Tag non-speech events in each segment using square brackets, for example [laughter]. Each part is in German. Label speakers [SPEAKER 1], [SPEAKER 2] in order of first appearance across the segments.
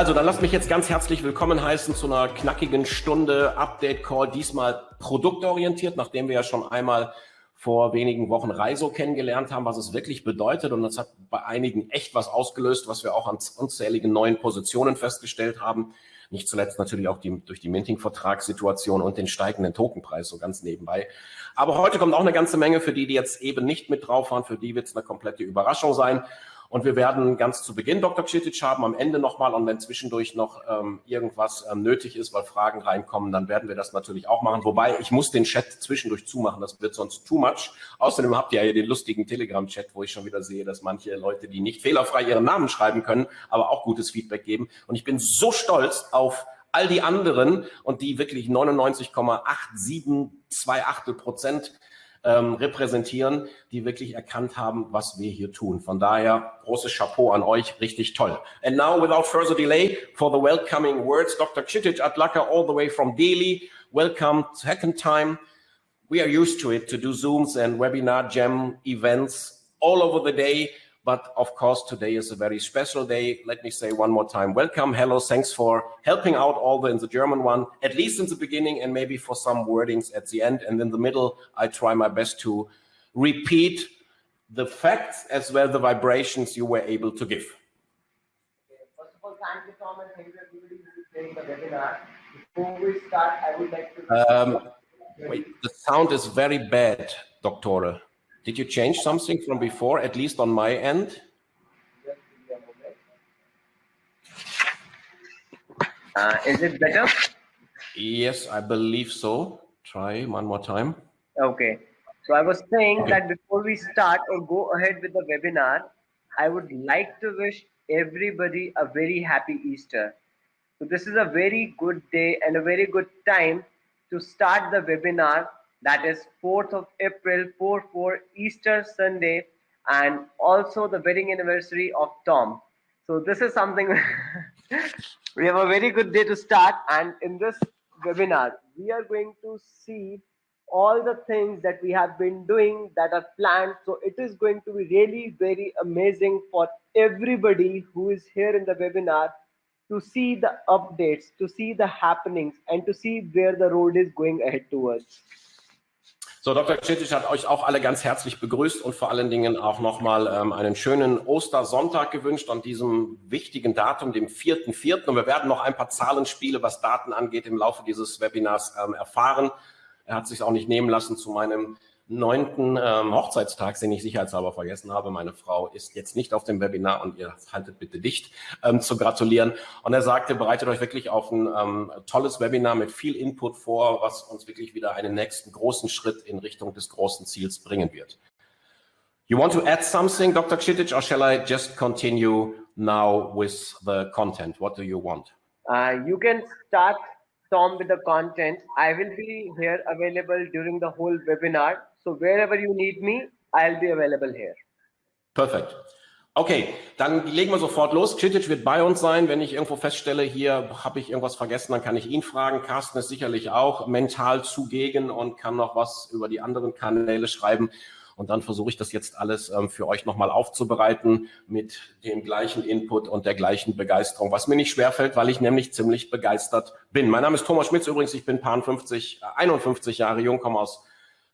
[SPEAKER 1] Also, dann lasst mich jetzt ganz herzlich willkommen heißen zu einer knackigen Stunde Update Call, diesmal produktorientiert, nachdem wir ja schon einmal vor wenigen Wochen Reiso kennengelernt haben, was es wirklich bedeutet. Und das hat bei einigen echt was ausgelöst, was wir auch an unzähligen neuen Positionen festgestellt haben. Nicht zuletzt natürlich auch die, durch die Minting-Vertragssituation und den steigenden Tokenpreis so ganz nebenbei. Aber heute kommt auch eine ganze Menge für die, die jetzt eben nicht mit drauf waren. Für die wird es eine komplette Überraschung sein. Und wir werden ganz zu Beginn Dr. Kšitic haben, am Ende nochmal. Und wenn zwischendurch noch ähm, irgendwas ähm, nötig ist, weil Fragen reinkommen, dann werden wir das natürlich auch machen. Wobei, ich muss den Chat zwischendurch zumachen, das wird sonst too much. Außerdem habt ihr ja hier den lustigen Telegram-Chat, wo ich schon wieder sehe, dass manche Leute, die nicht fehlerfrei ihren Namen schreiben können, aber auch gutes Feedback geben. Und ich bin so stolz auf all die anderen und die wirklich 99,8728 Prozent ähm, repräsentieren, die wirklich erkannt haben, was wir hier tun. Von daher großes Chapeau an euch, richtig toll. And now, without further delay, for the welcoming words, Dr. Kšitic Atlaka, all the way from Delhi. Welcome, second time. We are used to it, to do Zooms and webinar jam events all over the day. But of course, today is a very special day. Let me say one more time, welcome, hello, thanks for helping out all the in the German one, at least in the beginning and maybe for some wordings at the end. And in the middle, I try my best to repeat the facts as well the vibrations you were able to give.
[SPEAKER 2] First of all, thank you, Tom, and thank you everybody who is the webinar. Before we start, I would like to...
[SPEAKER 1] Um, wait, the sound is very bad, Doctor. Did you change something from before, at least on my end?
[SPEAKER 2] Uh, is it better?
[SPEAKER 1] Yes, I believe so. Try one more time.
[SPEAKER 2] Okay. So I was saying that before we start or go ahead with the webinar, I would like to wish everybody a very happy Easter. So this is a very good day and a very good time to start the webinar that is 4th of April 4 4 Easter Sunday and also the wedding anniversary of Tom. So this is something [laughs] we have a very good day to start and in this webinar we are going to see all the things that we have been doing that are planned so it is going to be really very amazing for everybody who is here in the webinar to see the updates to see the happenings and to see where the road is going ahead towards
[SPEAKER 1] So, Dr. Kschittisch hat euch auch alle ganz herzlich begrüßt und vor allen Dingen auch nochmal ähm, einen schönen Ostersonntag gewünscht an diesem wichtigen Datum, dem 4.4. Und wir werden noch ein paar Zahlenspiele, was Daten angeht, im Laufe dieses Webinars ähm, erfahren. Er hat sich auch nicht nehmen lassen, zu meinem neunten ähm, Hochzeitstag, den ich sicherheitshalber vergessen habe. Meine Frau ist jetzt nicht auf dem Webinar und ihr haltet bitte dicht, ähm, zu gratulieren. Und er sagte, bereitet euch wirklich auf ein ähm, tolles Webinar mit viel Input vor, was uns wirklich wieder einen nächsten großen Schritt in Richtung des großen Ziels bringen wird. You want to add something, Dr. Kšitic, or shall I just continue now with the content? What do you want?
[SPEAKER 2] Uh, you can start, Tom, with the content. I will be here available during the whole webinar. So wherever you need me, I'll be available here.
[SPEAKER 1] Perfekt. Okay, dann legen wir sofort los. Citic wird bei uns sein. Wenn ich irgendwo feststelle, hier habe ich irgendwas vergessen, dann kann ich ihn fragen. Carsten ist sicherlich auch mental zugegen und kann noch was über die anderen Kanäle schreiben. Und dann versuche ich das jetzt alles ähm, für euch nochmal aufzubereiten mit dem gleichen Input und der gleichen Begeisterung, was mir nicht schwerfällt, weil ich nämlich ziemlich begeistert bin. Mein Name ist Thomas Schmitz übrigens, ich bin Pan 50, äh, 51 Jahre jung, komme aus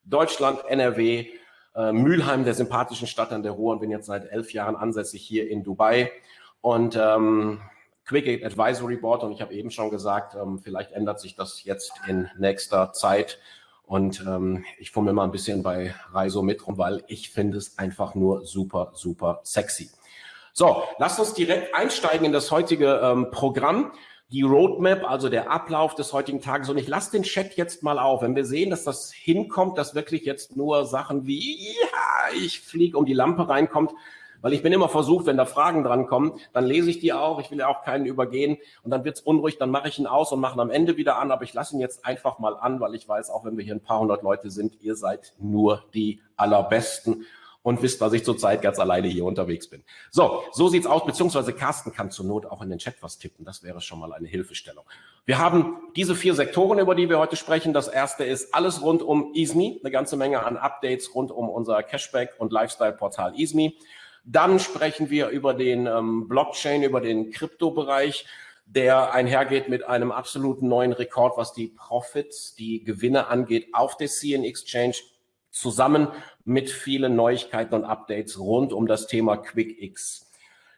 [SPEAKER 1] Deutschland, NRW, äh, Mülheim, der sympathischen Stadt an der Ruhr und bin jetzt seit elf Jahren ansässig hier in Dubai. Und ähm, Quick Advisory Board und ich habe eben schon gesagt, ähm, vielleicht ändert sich das jetzt in nächster Zeit. Und ähm, ich fummel mal ein bisschen bei Reiso mit rum, weil ich finde es einfach nur super, super sexy. So, lasst uns direkt einsteigen in das heutige ähm, Programm die Roadmap, also der Ablauf des heutigen Tages. Und ich lasse den Chat jetzt mal auf. Wenn wir sehen, dass das hinkommt, dass wirklich jetzt nur Sachen wie, ja, ich fliege um die Lampe reinkommt, weil ich bin immer versucht, wenn da Fragen dran kommen, dann lese ich die auch. Ich will ja auch keinen übergehen und dann wird's unruhig, dann mache ich ihn aus und mache ihn am Ende wieder an. Aber ich lasse ihn jetzt einfach mal an, weil ich weiß, auch wenn wir hier ein paar hundert Leute sind, ihr seid nur die allerbesten und wisst, dass ich zurzeit ganz alleine hier unterwegs bin. So, so sieht's aus, beziehungsweise Carsten kann zur Not auch in den Chat was tippen. Das wäre schon mal eine Hilfestellung. Wir haben diese vier Sektoren, über die wir heute sprechen. Das erste ist alles rund um EASME, eine ganze Menge an Updates rund um unser Cashback- und Lifestyle-Portal EASME. Dann sprechen wir über den ähm, Blockchain, über den Kryptobereich, der einhergeht mit einem absoluten neuen Rekord, was die Profits, die Gewinne angeht auf der CN Exchange, zusammen mit vielen Neuigkeiten und Updates rund um das Thema QuickX.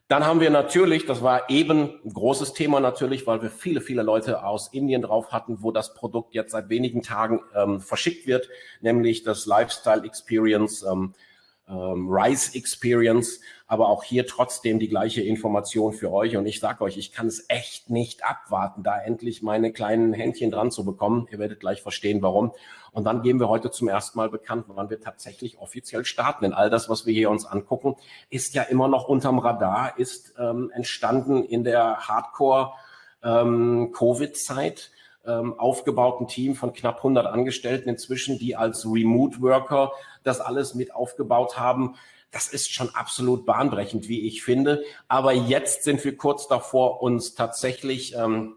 [SPEAKER 1] Dann haben wir natürlich, das war eben ein großes Thema natürlich, weil wir viele, viele Leute aus Indien drauf hatten, wo das Produkt jetzt seit wenigen Tagen ähm, verschickt wird, nämlich das Lifestyle Experience ähm, ähm, Rise Experience, aber auch hier trotzdem die gleiche Information für euch. Und ich sage euch, ich kann es echt nicht abwarten, da endlich meine kleinen Händchen dran zu bekommen. Ihr werdet gleich verstehen, warum. Und dann geben wir heute zum ersten Mal bekannt, wann wir tatsächlich offiziell starten. Denn all das, was wir hier uns angucken, ist ja immer noch unterm Radar, ist ähm, entstanden in der Hardcore ähm, Covid-Zeit ähm, aufgebauten Team von knapp 100 Angestellten inzwischen, die als Remote Worker das alles mit aufgebaut haben. Das ist schon absolut bahnbrechend, wie ich finde. Aber jetzt sind wir kurz davor, uns tatsächlich ähm,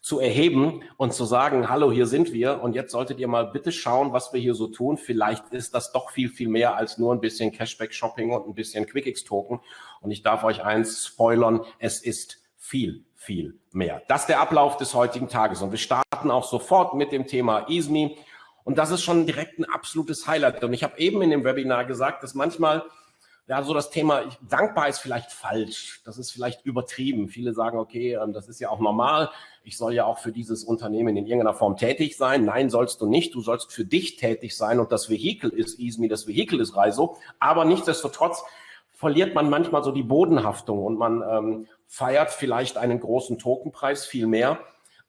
[SPEAKER 1] zu erheben und zu sagen, hallo, hier sind wir und jetzt solltet ihr mal bitte schauen, was wir hier so tun. Vielleicht ist das doch viel, viel mehr als nur ein bisschen Cashback-Shopping und ein bisschen QuickX-Token. Und ich darf euch eins spoilern, es ist viel, viel mehr. Das ist der Ablauf des heutigen Tages und wir starten auch sofort mit dem Thema EASME und das ist schon direkt ein absolutes Highlight. Und ich habe eben in dem Webinar gesagt, dass manchmal ja, so das Thema, ich, dankbar ist vielleicht falsch, das ist vielleicht übertrieben. Viele sagen, okay, ähm, das ist ja auch normal, ich soll ja auch für dieses Unternehmen in irgendeiner Form tätig sein. Nein, sollst du nicht, du sollst für dich tätig sein und das Vehikel ist EASME, das Vehikel ist Reiso. Aber nichtsdestotrotz verliert man manchmal so die Bodenhaftung und man ähm, feiert vielleicht einen großen Tokenpreis viel mehr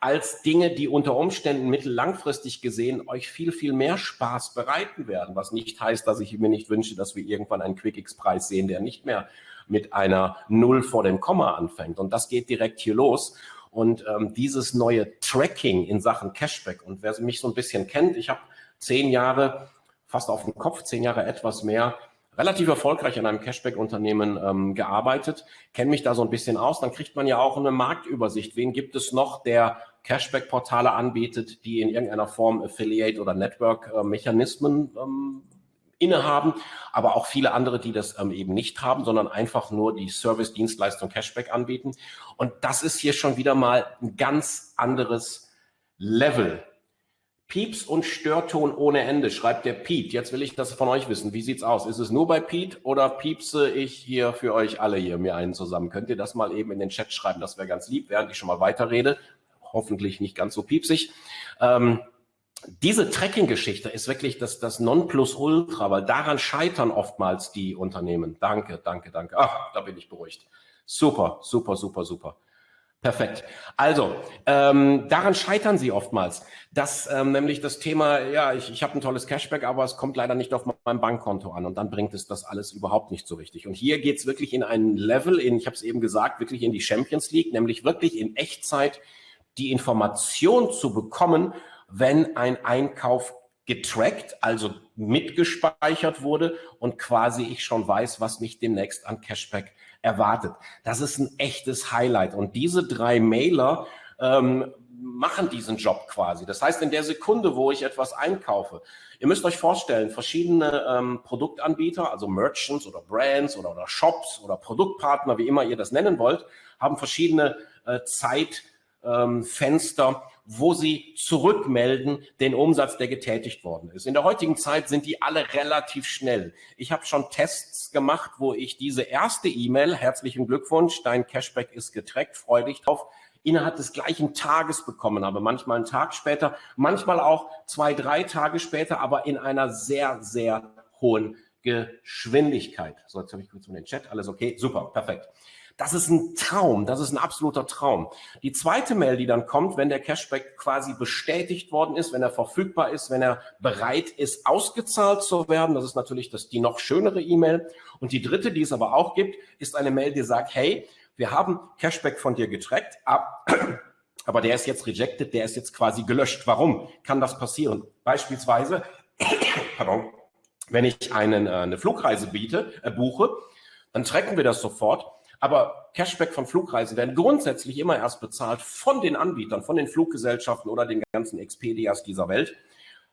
[SPEAKER 1] als Dinge, die unter Umständen mittellangfristig gesehen euch viel, viel mehr Spaß bereiten werden. Was nicht heißt, dass ich mir nicht wünsche, dass wir irgendwann einen QuickX-Preis sehen, der nicht mehr mit einer Null vor dem Komma anfängt. Und das geht direkt hier los. Und ähm, dieses neue Tracking in Sachen Cashback und wer mich so ein bisschen kennt, ich habe zehn Jahre, fast auf dem Kopf, zehn Jahre etwas mehr, relativ erfolgreich in einem Cashback-Unternehmen ähm, gearbeitet, kenne mich da so ein bisschen aus, dann kriegt man ja auch eine Marktübersicht. Wen gibt es noch, der Cashback-Portale anbietet, die in irgendeiner Form Affiliate- oder Network-Mechanismen ähm, innehaben, aber auch viele andere, die das ähm, eben nicht haben, sondern einfach nur die Service-Dienstleistung Cashback anbieten. Und das ist hier schon wieder mal ein ganz anderes Level. Pieps und Störton ohne Ende, schreibt der Piet. Jetzt will ich das von euch wissen. Wie sieht's aus? Ist es nur bei Piet oder piepse ich hier für euch alle hier mir einen zusammen? Könnt ihr das mal eben in den Chat schreiben? Das wäre ganz lieb, während ich schon mal weiterrede hoffentlich nicht ganz so piepsig. Ähm, diese Tracking-Geschichte ist wirklich das, das Nonplusultra, weil daran scheitern oftmals die Unternehmen. Danke, danke, danke. Ach, da bin ich beruhigt. Super, super, super, super. Perfekt. Also, ähm, daran scheitern sie oftmals, dass ähm, nämlich das Thema, ja, ich, ich habe ein tolles Cashback, aber es kommt leider nicht auf mein Bankkonto an und dann bringt es das alles überhaupt nicht so richtig. Und hier geht's wirklich in ein Level, in, ich habe es eben gesagt, wirklich in die Champions League, nämlich wirklich in Echtzeit die Information zu bekommen, wenn ein Einkauf getrackt, also mitgespeichert wurde und quasi ich schon weiß, was mich demnächst an Cashback erwartet. Das ist ein echtes Highlight. Und diese drei Mailer ähm, machen diesen Job quasi. Das heißt, in der Sekunde, wo ich etwas einkaufe, ihr müsst euch vorstellen, verschiedene ähm, Produktanbieter, also Merchants oder Brands oder, oder Shops oder Produktpartner, wie immer ihr das nennen wollt, haben verschiedene äh, Zeit ähm, Fenster, wo sie zurückmelden den Umsatz, der getätigt worden ist. In der heutigen Zeit sind die alle relativ schnell. Ich habe schon Tests gemacht, wo ich diese erste E-Mail, herzlichen Glückwunsch, dein Cashback ist getrackt, freu dich drauf, innerhalb des gleichen Tages bekommen habe. Manchmal einen Tag später, manchmal auch zwei, drei Tage später, aber in einer sehr, sehr hohen Geschwindigkeit. So, jetzt habe ich kurz mal den Chat. Alles okay? Super, perfekt. Das ist ein Traum, das ist ein absoluter Traum. Die zweite Mail, die dann kommt, wenn der Cashback quasi bestätigt worden ist, wenn er verfügbar ist, wenn er bereit ist, ausgezahlt zu werden, das ist natürlich das, die noch schönere E-Mail. Und die dritte, die es aber auch gibt, ist eine Mail, die sagt, hey, wir haben Cashback von dir getrackt, [clears throat] aber der ist jetzt rejected, der ist jetzt quasi gelöscht. Warum kann das passieren? Beispielsweise, [clears throat] pardon, wenn ich einen, äh, eine Flugreise biete, äh, buche, dann tracken wir das sofort aber Cashback von Flugreisen werden grundsätzlich immer erst bezahlt von den Anbietern, von den Fluggesellschaften oder den ganzen Expedias dieser Welt,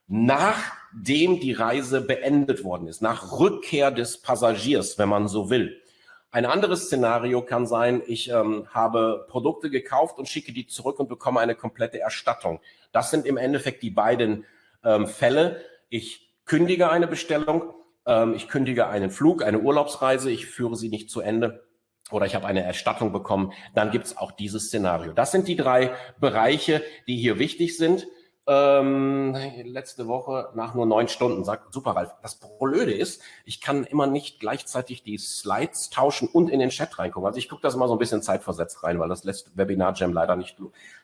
[SPEAKER 1] nachdem die Reise beendet worden ist, nach Rückkehr des Passagiers, wenn man so will. Ein anderes Szenario kann sein, ich ähm, habe Produkte gekauft und schicke die zurück und bekomme eine komplette Erstattung. Das sind im Endeffekt die beiden ähm, Fälle. Ich kündige eine Bestellung, ähm, ich kündige einen Flug, eine Urlaubsreise, ich führe sie nicht zu Ende oder ich habe eine Erstattung bekommen, dann gibt es auch dieses Szenario. Das sind die drei Bereiche, die hier wichtig sind ähm, letzte Woche nach nur neun Stunden. Sagt, super, Ralf. Das Blöde ist, ich kann immer nicht gleichzeitig die Slides tauschen und in den Chat reingucken. Also ich gucke das immer so ein bisschen zeitversetzt rein, weil das lässt Webinar Jam leider nicht.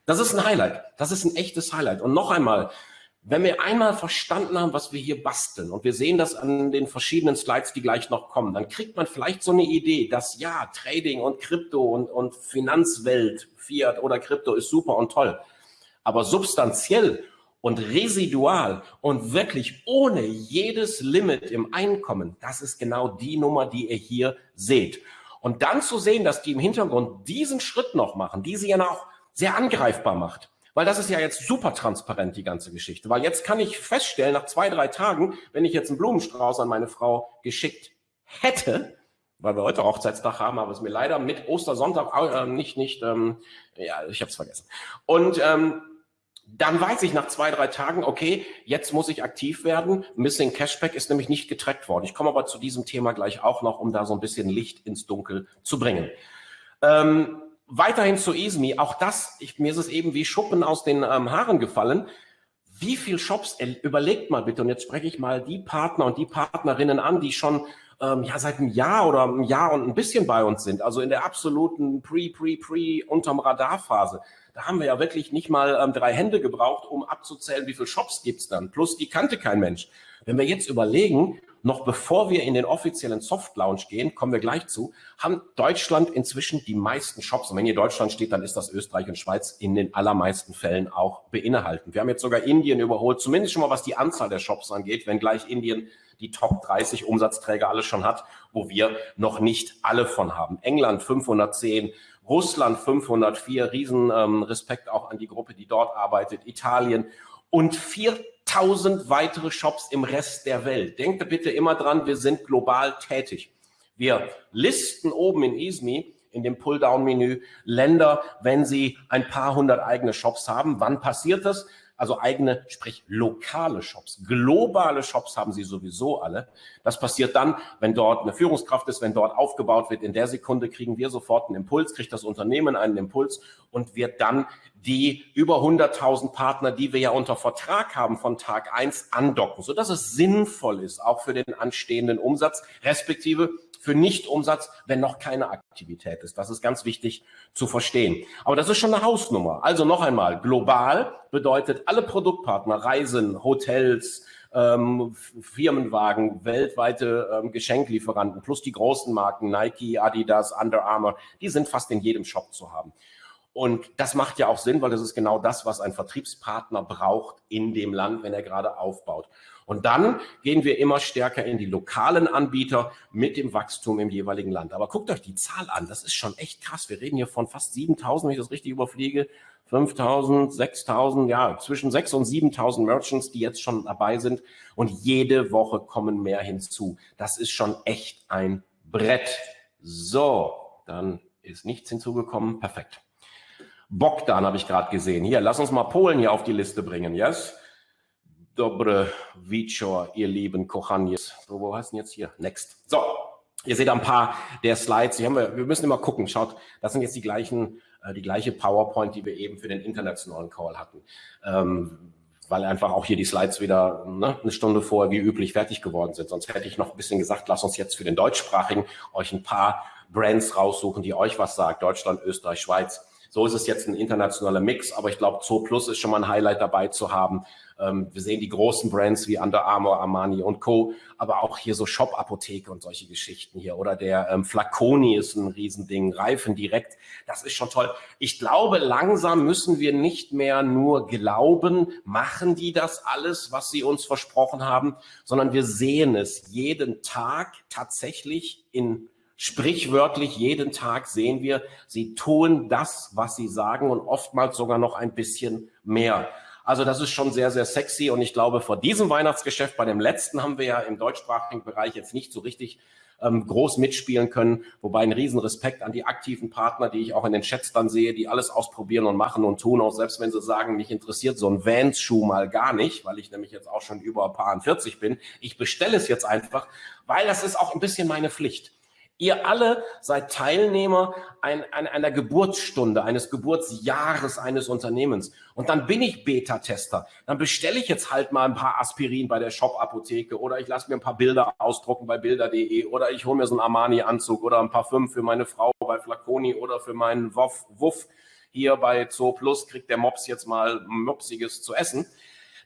[SPEAKER 1] Das ist ein Highlight. Das ist ein echtes Highlight. Und noch einmal, wenn wir einmal verstanden haben, was wir hier basteln und wir sehen das an den verschiedenen Slides, die gleich noch kommen, dann kriegt man vielleicht so eine Idee, dass ja, Trading und Krypto und, und Finanzwelt, Fiat oder Krypto ist super und toll. Aber substanziell und residual und wirklich ohne jedes Limit im Einkommen, das ist genau die Nummer, die ihr hier seht. Und dann zu sehen, dass die im Hintergrund diesen Schritt noch machen, die sie ja auch sehr angreifbar macht. Weil das ist ja jetzt super transparent, die ganze Geschichte. Weil jetzt kann ich feststellen, nach zwei, drei Tagen, wenn ich jetzt einen Blumenstrauß an meine Frau geschickt hätte, weil wir heute Hochzeitstag haben, aber es mir leider mit Ostersonntag äh, nicht, nicht, ähm, ja, ich habe es vergessen. Und ähm, dann weiß ich nach zwei, drei Tagen, okay, jetzt muss ich aktiv werden. Missing Cashback ist nämlich nicht getrackt worden. Ich komme aber zu diesem Thema gleich auch noch, um da so ein bisschen Licht ins Dunkel zu bringen. Ähm, weiterhin zu Easme. Auch das, ich, mir ist es eben wie Schuppen aus den ähm, Haaren gefallen. Wie viel Shops, äh, überlegt mal bitte, und jetzt spreche ich mal die Partner und die Partnerinnen an, die schon ähm, ja seit einem Jahr oder einem Jahr und ein bisschen bei uns sind, also in der absoluten Pre, Pre, Pre, unterm Radarphase. Da haben wir ja wirklich nicht mal ähm, drei Hände gebraucht, um abzuzählen, wie viele Shops gibt's dann. Plus, die kannte kein Mensch. Wenn wir jetzt überlegen, noch bevor wir in den offiziellen Soft Launch gehen, kommen wir gleich zu, haben Deutschland inzwischen die meisten Shops. Und wenn hier Deutschland steht, dann ist das Österreich und Schweiz in den allermeisten Fällen auch beinhalten. Wir haben jetzt sogar Indien überholt, zumindest schon mal was die Anzahl der Shops angeht, wenn gleich Indien die Top 30 Umsatzträger alle schon hat, wo wir noch nicht alle von haben. England 510, Russland 504, riesen ähm, Respekt auch an die Gruppe, die dort arbeitet, Italien und 4000 weitere Shops im Rest der Welt. Denkt bitte immer dran, wir sind global tätig. Wir listen oben in ISMI in dem Pulldown-Menü Länder, wenn sie ein paar hundert eigene Shops haben. Wann passiert das? Also eigene, sprich lokale Shops. Globale Shops haben sie sowieso alle. Das passiert dann, wenn dort eine Führungskraft ist, wenn dort aufgebaut wird. In der Sekunde kriegen wir sofort einen Impuls, kriegt das Unternehmen einen Impuls und wird dann die über 100.000 Partner, die wir ja unter Vertrag haben von Tag eins andocken, sodass es sinnvoll ist, auch für den anstehenden Umsatz, respektive für Nichtumsatz, wenn noch keine Aktivität ist. Das ist ganz wichtig zu verstehen. Aber das ist schon eine Hausnummer. Also noch einmal, global bedeutet alle Produktpartner, Reisen, Hotels, ähm, Firmenwagen, weltweite ähm, Geschenklieferanten plus die großen Marken Nike, Adidas, Under Armour, die sind fast in jedem Shop zu haben. Und das macht ja auch Sinn, weil das ist genau das, was ein Vertriebspartner braucht in dem Land, wenn er gerade aufbaut. Und dann gehen wir immer stärker in die lokalen Anbieter mit dem Wachstum im jeweiligen Land. Aber guckt euch die Zahl an, das ist schon echt krass. Wir reden hier von fast 7000, wenn ich das richtig überfliege. 5000, 6000, ja, zwischen 6 und 7000 Merchants, die jetzt schon dabei sind. Und jede Woche kommen mehr hinzu. Das ist schon echt ein Brett. So, dann ist nichts hinzugekommen. Perfekt. Bogdan habe ich gerade gesehen. Hier, lass uns mal Polen hier auf die Liste bringen, yes? Dobre wieczór, ihr lieben Kochanies. So, wo heißt denn jetzt hier? Next. So, ihr seht ein paar der Slides. Haben wir, wir müssen immer gucken. Schaut, das sind jetzt die gleichen, äh, die gleiche PowerPoint, die wir eben für den internationalen Call hatten. Ähm, weil einfach auch hier die Slides wieder ne, eine Stunde vorher wie üblich fertig geworden sind. Sonst hätte ich noch ein bisschen gesagt, lasst uns jetzt für den deutschsprachigen euch ein paar Brands raussuchen, die euch was sagt. Deutschland, Österreich, Schweiz. So ist es jetzt ein internationaler Mix, aber ich glaube, Zoo Plus ist schon mal ein Highlight dabei zu haben. Ähm, wir sehen die großen Brands wie Under Armour, Armani und Co., aber auch hier so Shop-Apotheke und solche Geschichten hier. Oder der ähm, Flaconi ist ein Riesending, Reifen direkt, das ist schon toll. Ich glaube, langsam müssen wir nicht mehr nur glauben, machen die das alles, was sie uns versprochen haben, sondern wir sehen es jeden Tag tatsächlich in Sprichwörtlich jeden Tag sehen wir, sie tun das, was sie sagen und oftmals sogar noch ein bisschen mehr. Also das ist schon sehr, sehr sexy und ich glaube, vor diesem Weihnachtsgeschäft, bei dem letzten haben wir ja im deutschsprachigen Bereich jetzt nicht so richtig ähm, groß mitspielen können. Wobei ein Riesenrespekt an die aktiven Partner, die ich auch in den Chats dann sehe, die alles ausprobieren und machen und tun, auch selbst wenn sie sagen, mich interessiert so ein Vans-Schuh mal gar nicht, weil ich nämlich jetzt auch schon über ein paar 40 bin. Ich bestelle es jetzt einfach, weil das ist auch ein bisschen meine Pflicht. Ihr alle seid Teilnehmer ein, ein, einer Geburtsstunde, eines Geburtsjahres eines Unternehmens. Und dann bin ich Beta-Tester. Dann bestelle ich jetzt halt mal ein paar Aspirin bei der Shop-Apotheke oder ich lasse mir ein paar Bilder ausdrucken bei bilder.de oder ich hole mir so einen Armani-Anzug oder ein Parfüm für meine Frau bei Flaconi oder für meinen Wuff, Wuff hier bei Zoo Plus kriegt der Mops jetzt mal Mopsiges zu essen.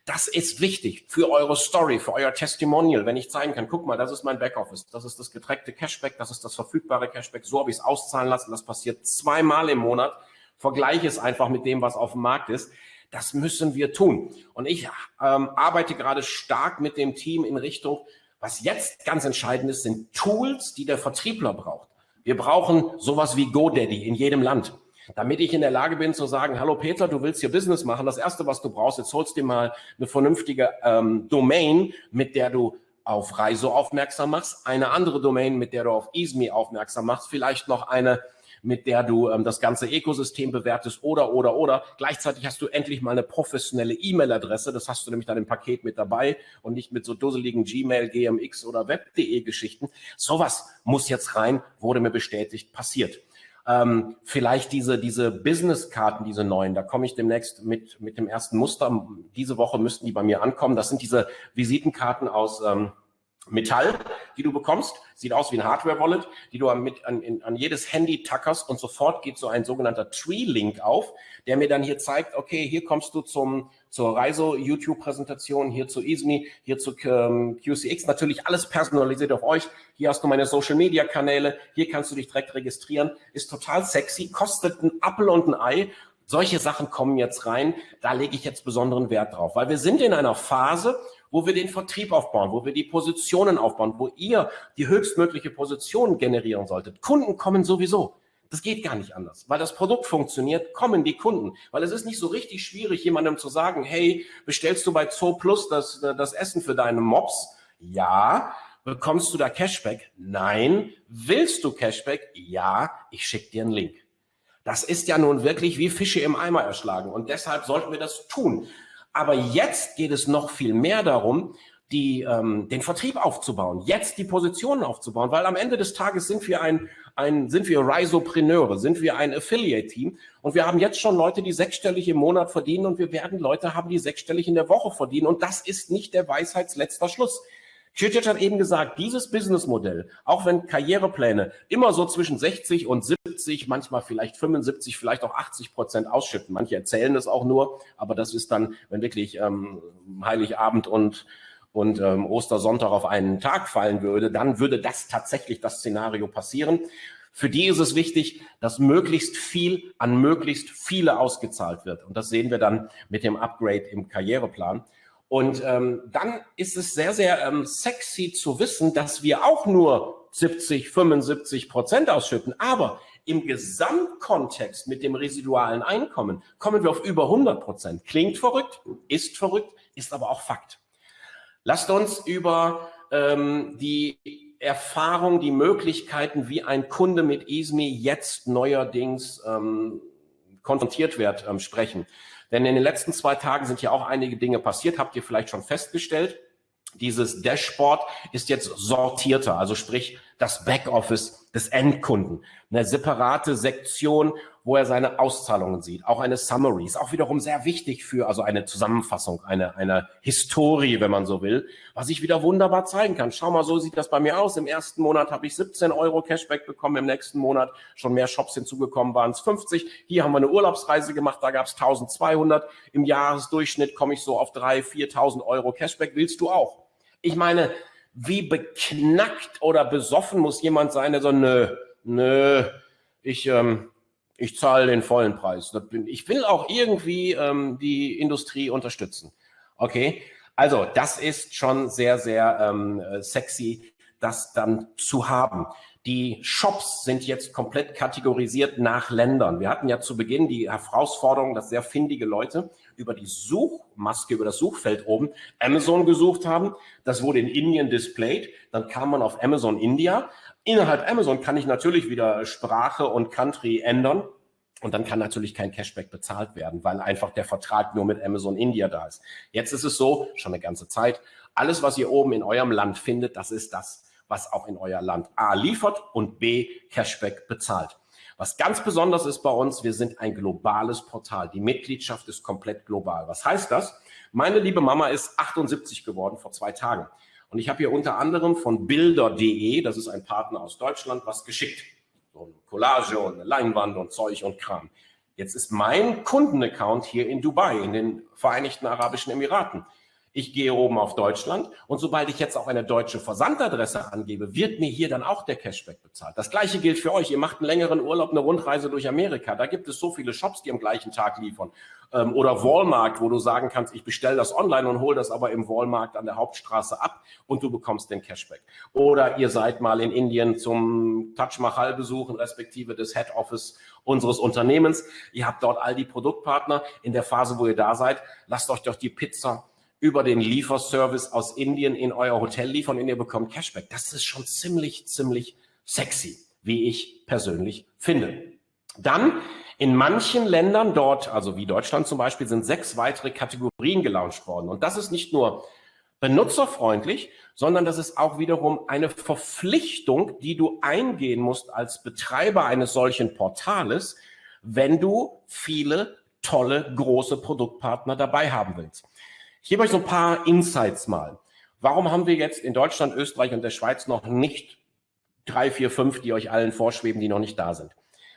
[SPEAKER 1] Das ist wichtig für eure Story, für euer Testimonial, wenn ich zeigen kann, guck mal, das ist mein Backoffice, das ist das getrackte Cashback, das ist das verfügbare Cashback, so habe ich es auszahlen lassen, das passiert zweimal im Monat, vergleiche es einfach mit dem, was auf dem Markt ist. Das müssen wir tun. Und ich ähm, arbeite gerade stark mit dem Team in Richtung, was jetzt ganz entscheidend ist, sind Tools, die der Vertriebler braucht. Wir brauchen sowas wie GoDaddy in jedem Land damit ich in der Lage bin zu sagen, hallo Peter, du willst hier Business machen. Das Erste, was du brauchst, jetzt holst dir mal eine vernünftige ähm, Domain, mit der du auf Reiso aufmerksam machst, eine andere Domain, mit der du auf EaseMe aufmerksam machst, vielleicht noch eine, mit der du ähm, das ganze Ökosystem bewertest oder, oder, oder. Gleichzeitig hast du endlich mal eine professionelle E-Mail-Adresse. Das hast du nämlich dann im Paket mit dabei und nicht mit so dusseligen Gmail, GMX oder Web.de Geschichten. Sowas muss jetzt rein, wurde mir bestätigt, passiert. Ähm, vielleicht diese, diese Business-Karten, diese neuen, da komme ich demnächst mit, mit dem ersten Muster. Diese Woche müssten die bei mir ankommen. Das sind diese Visitenkarten aus ähm, Metall, die du bekommst. Sieht aus wie ein Hardware-Wallet, die du an, in, an jedes Handy tackerst und sofort geht so ein sogenannter Tree-Link auf, der mir dann hier zeigt, okay, hier kommst du zum, zur Reiso-YouTube-Präsentation, hier zu ISMI, hier zu ähm, QCX, natürlich alles personalisiert auf euch. Hier hast du meine Social-Media-Kanäle, hier kannst du dich direkt registrieren, ist total sexy, kostet ein Apple und ein Ei solche Sachen kommen jetzt rein, da lege ich jetzt besonderen Wert drauf, weil wir sind in einer Phase, wo wir den Vertrieb aufbauen, wo wir die Positionen aufbauen, wo ihr die höchstmögliche Position generieren solltet. Kunden kommen sowieso. Das geht gar nicht anders. Weil das Produkt funktioniert, kommen die Kunden. Weil es ist nicht so richtig schwierig, jemandem zu sagen, hey, bestellst du bei Zoo Plus das, das Essen für deine Mops? Ja. Bekommst du da Cashback? Nein. Willst du Cashback? Ja. Ich schicke dir einen Link. Das ist ja nun wirklich wie Fische im Eimer erschlagen. Und deshalb sollten wir das tun. Aber jetzt geht es noch viel mehr darum, die, ähm, den Vertrieb aufzubauen, jetzt die Positionen aufzubauen, weil am Ende des Tages sind wir ein, ein sind wir Risopreneure, sind wir ein Affiliate-Team und wir haben jetzt schon Leute, die sechsstellig im Monat verdienen und wir werden Leute haben, die sechsstellig in der Woche verdienen und das ist nicht der Weisheitsletzter Schluss. Kirchhoff hat eben gesagt, dieses Businessmodell, auch wenn Karrierepläne immer so zwischen 60 und 70, manchmal vielleicht 75, vielleicht auch 80 Prozent ausschütten. Manche erzählen es auch nur, aber das ist dann, wenn wirklich ähm, Heiligabend und und ähm, Ostersonntag auf einen Tag fallen würde, dann würde das tatsächlich das Szenario passieren. Für die ist es wichtig, dass möglichst viel an möglichst viele ausgezahlt wird. Und das sehen wir dann mit dem Upgrade im Karriereplan. Und ähm, dann ist es sehr, sehr ähm, sexy zu wissen, dass wir auch nur 70, 75 Prozent ausschütten. Aber im Gesamtkontext mit dem residualen Einkommen kommen wir auf über 100 Prozent. Klingt verrückt, ist verrückt, ist aber auch Fakt. Lasst uns über ähm, die Erfahrung, die Möglichkeiten, wie ein Kunde mit EASME jetzt neuerdings ähm, konfrontiert wird, ähm, sprechen. Denn in den letzten zwei Tagen sind ja auch einige Dinge passiert, habt ihr vielleicht schon festgestellt. Dieses Dashboard ist jetzt sortierter, also sprich das Backoffice des Endkunden. Eine separate Sektion, wo er seine Auszahlungen sieht. Auch eine Summary ist auch wiederum sehr wichtig für, also eine Zusammenfassung, eine, eine Historie, wenn man so will, was ich wieder wunderbar zeigen kann. Schau mal, so sieht das bei mir aus. Im ersten Monat habe ich 17 Euro Cashback bekommen, im nächsten Monat schon mehr Shops hinzugekommen, waren es 50. Hier haben wir eine Urlaubsreise gemacht, da gab es 1200. Im Jahresdurchschnitt komme ich so auf 3.000, 4.000 Euro Cashback. Willst du auch? Ich meine, wie beknackt oder besoffen muss jemand sein, der so, nö, nö, ich, ähm, ich zahle den vollen Preis. Ich will auch irgendwie ähm, die Industrie unterstützen. Okay, also das ist schon sehr, sehr ähm, sexy, das dann zu haben. Die Shops sind jetzt komplett kategorisiert nach Ländern. Wir hatten ja zu Beginn die Herausforderung, dass sehr findige Leute über die Suchmaske, über das Suchfeld oben Amazon gesucht haben. Das wurde in Indien displayed. Dann kam man auf Amazon India. Innerhalb Amazon kann ich natürlich wieder Sprache und Country ändern. Und dann kann natürlich kein Cashback bezahlt werden, weil einfach der Vertrag nur mit Amazon India da ist. Jetzt ist es so, schon eine ganze Zeit, alles, was ihr oben in eurem Land findet, das ist das was auch in euer Land A liefert und B Cashback bezahlt. Was ganz besonders ist bei uns, wir sind ein globales Portal. Die Mitgliedschaft ist komplett global. Was heißt das? Meine liebe Mama ist 78 geworden vor zwei Tagen. Und ich habe hier unter anderem von Bilder.de, das ist ein Partner aus Deutschland, was geschickt. So eine Collage und eine Leinwand und Zeug und Kram. Jetzt ist mein Kundenaccount hier in Dubai, in den Vereinigten Arabischen Emiraten. Ich gehe oben auf Deutschland und sobald ich jetzt auch eine deutsche Versandadresse angebe, wird mir hier dann auch der Cashback bezahlt. Das gleiche gilt für euch. Ihr macht einen längeren Urlaub, eine Rundreise durch Amerika. Da gibt es so viele Shops, die am gleichen Tag liefern. Ähm, oder Walmart, wo du sagen kannst, ich bestelle das online und hole das aber im Walmart an der Hauptstraße ab und du bekommst den Cashback. Oder ihr seid mal in Indien zum Taj Mahal besuchen, respektive des Head Office unseres Unternehmens. Ihr habt dort all die Produktpartner. In der Phase, wo ihr da seid, lasst euch doch die Pizza über den Lieferservice aus Indien in euer Hotel liefern und ihr bekommt Cashback. Das ist schon ziemlich, ziemlich sexy, wie ich persönlich finde. Dann in manchen Ländern dort, also wie Deutschland zum Beispiel, sind sechs weitere Kategorien gelauncht worden. Und das ist nicht nur benutzerfreundlich, sondern das ist auch wiederum eine Verpflichtung, die du eingehen musst als Betreiber eines solchen Portales, wenn du viele tolle große Produktpartner dabei haben willst. Ich gebe euch so ein paar Insights mal. Warum haben wir jetzt in Deutschland, Österreich und der Schweiz noch nicht drei, vier, fünf, die euch allen vorschweben, die noch nicht da sind?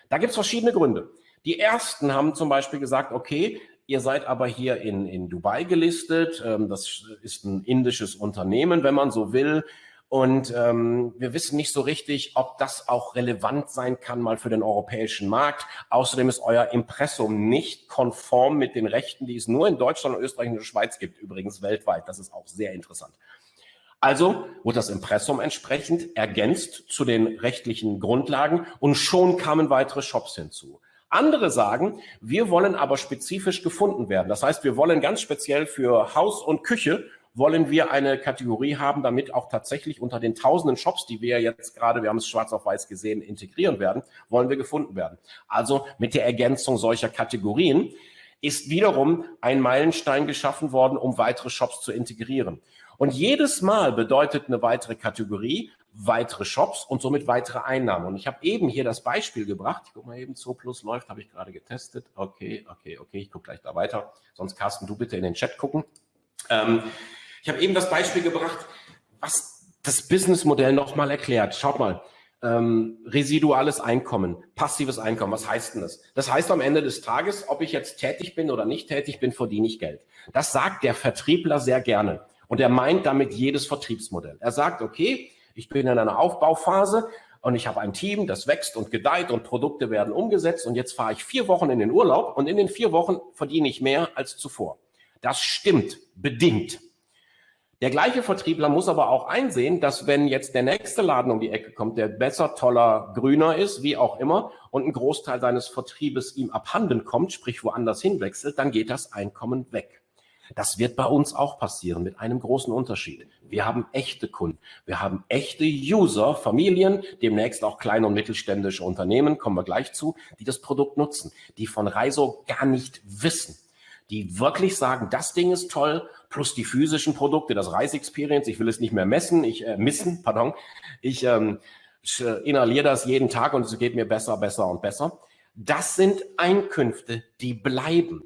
[SPEAKER 1] Da gibt es verschiedene Gründe. Die ersten haben zum Beispiel gesagt, okay, ihr seid aber hier in, in Dubai gelistet, ähm, das ist ein indisches Unternehmen, wenn man so will. Und ähm, wir wissen nicht so richtig, ob das auch relevant sein kann mal für den europäischen Markt. Außerdem ist euer Impressum nicht konform mit den Rechten, die es nur in Deutschland, Österreich und der Schweiz gibt, übrigens weltweit. Das ist auch sehr interessant. Also wurde das Impressum entsprechend ergänzt zu den rechtlichen Grundlagen und schon kamen weitere Shops hinzu. Andere sagen, wir wollen aber spezifisch gefunden werden. Das heißt, wir wollen ganz speziell für Haus und Küche wollen wir eine Kategorie haben, damit auch tatsächlich unter den tausenden Shops, die wir jetzt gerade, wir haben es schwarz auf weiß gesehen, integrieren werden, wollen wir gefunden werden. Also mit der Ergänzung solcher Kategorien ist wiederum ein Meilenstein geschaffen worden, um weitere Shops zu integrieren. Und jedes Mal bedeutet eine weitere Kategorie weitere Shops und somit weitere Einnahmen. Und ich habe eben hier das Beispiel gebracht. Ich gucke mal eben, Zo Plus läuft, habe ich gerade getestet. Okay, okay, okay, ich gucke gleich da weiter. Sonst, Carsten, du bitte in den Chat gucken. Ähm, ich habe eben das Beispiel gebracht, was das Businessmodell nochmal erklärt. Schaut mal, ähm, residuales Einkommen, passives Einkommen, was heißt denn das? Das heißt am Ende des Tages, ob ich jetzt tätig bin oder nicht tätig bin, verdiene ich Geld. Das sagt der Vertriebler sehr gerne. Und er meint damit jedes Vertriebsmodell. Er sagt, okay, ich bin in einer Aufbauphase und ich habe ein Team, das wächst und gedeiht und Produkte werden umgesetzt und jetzt fahre ich vier Wochen in den Urlaub und in den vier Wochen verdiene ich mehr als zuvor. Das stimmt bedingt. Der gleiche Vertriebler muss aber auch einsehen, dass wenn jetzt der nächste Laden um die Ecke kommt, der besser, toller, grüner ist, wie auch immer, und ein Großteil seines Vertriebes ihm abhanden kommt, sprich woanders hinwechselt, dann geht das Einkommen weg. Das wird bei uns auch passieren mit einem großen Unterschied. Wir haben echte Kunden. Wir haben echte User, Familien, demnächst auch kleine und mittelständische Unternehmen, kommen wir gleich zu, die das Produkt nutzen, die von Reiso gar nicht wissen, die wirklich sagen, das Ding ist toll, plus die physischen Produkte, das Reisexperience, ich will es nicht mehr messen, ich äh, missen, [laughs] pardon, ich, ähm, äh, inhaliere das jeden Tag und es geht mir besser, besser und besser. Das sind Einkünfte, die bleiben.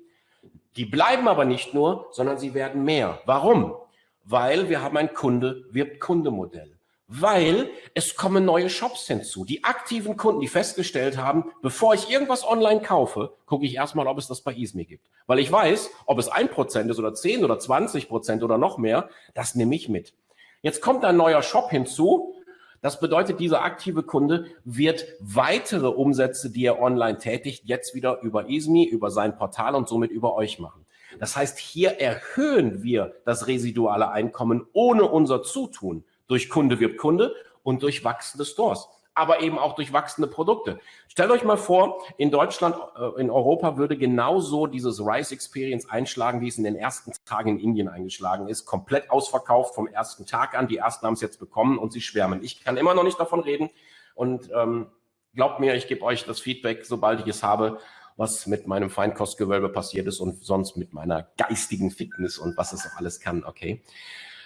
[SPEAKER 1] Die bleiben aber nicht nur, sondern sie werden mehr. Warum? Weil wir haben ein Kunde-Wirbt-Kunde-Modell weil es kommen neue Shops hinzu. Die aktiven Kunden, die festgestellt haben, bevor ich irgendwas online kaufe, gucke ich erstmal, ob es das bei Isme gibt. Weil ich weiß, ob es ein Prozent ist oder zehn oder zwanzig Prozent oder noch mehr, das nehme ich mit. Jetzt kommt ein neuer Shop hinzu. Das bedeutet, dieser aktive Kunde wird weitere Umsätze, die er online tätigt, jetzt wieder über Ismi, über sein Portal und somit über euch machen. Das heißt, hier erhöhen wir das residuale Einkommen ohne unser Zutun durch Kunde wirbt Kunde und durch wachsende Stores. aber eben auch durch wachsende Produkte. Stellt euch mal vor, in Deutschland, äh, in Europa würde genauso dieses Rise Experience einschlagen, wie es in den ersten Tagen in Indien eingeschlagen ist. Komplett ausverkauft vom ersten Tag an. Die ersten haben es jetzt bekommen und sie schwärmen. Ich kann immer noch nicht davon reden und ähm, glaubt mir, ich gebe euch das Feedback, sobald ich es habe, was mit meinem Feinkostgewölbe passiert ist und sonst mit meiner geistigen Fitness und was es auch alles kann, okay?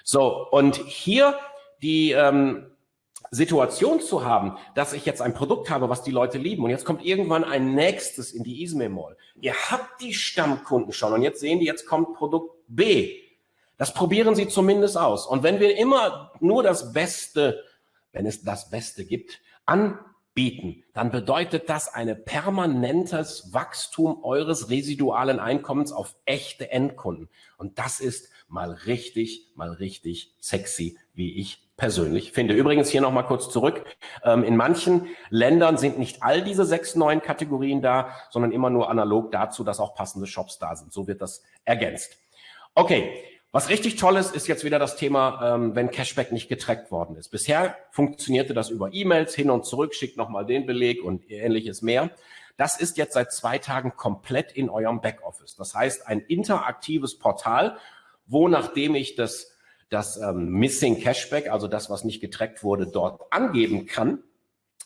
[SPEAKER 1] So, und hier die ähm, Situation zu haben, dass ich jetzt ein Produkt habe, was die Leute lieben und jetzt kommt irgendwann ein nächstes in die Ismail Mall. Ihr habt die Stammkunden schon und jetzt sehen die, jetzt kommt Produkt B. Das probieren sie zumindest aus. Und wenn wir immer nur das Beste, wenn es das Beste gibt, an bieten, dann bedeutet das ein permanentes Wachstum eures residualen Einkommens auf echte Endkunden. Und das ist mal richtig, mal richtig sexy, wie ich persönlich finde. Übrigens hier nochmal kurz zurück. Ähm, in manchen Ländern sind nicht all diese sechs neuen Kategorien da, sondern immer nur analog dazu, dass auch passende Shops da sind. So wird das ergänzt. Okay, was richtig toll ist, ist jetzt wieder das Thema, ähm, wenn Cashback nicht getrackt worden ist. Bisher funktionierte das über E-Mails, hin und zurück, schickt nochmal den Beleg und ähnliches mehr. Das ist jetzt seit zwei Tagen komplett in eurem Backoffice. Das heißt, ein interaktives Portal, wo nachdem ich das, das ähm, Missing Cashback, also das, was nicht getrackt wurde, dort angeben kann,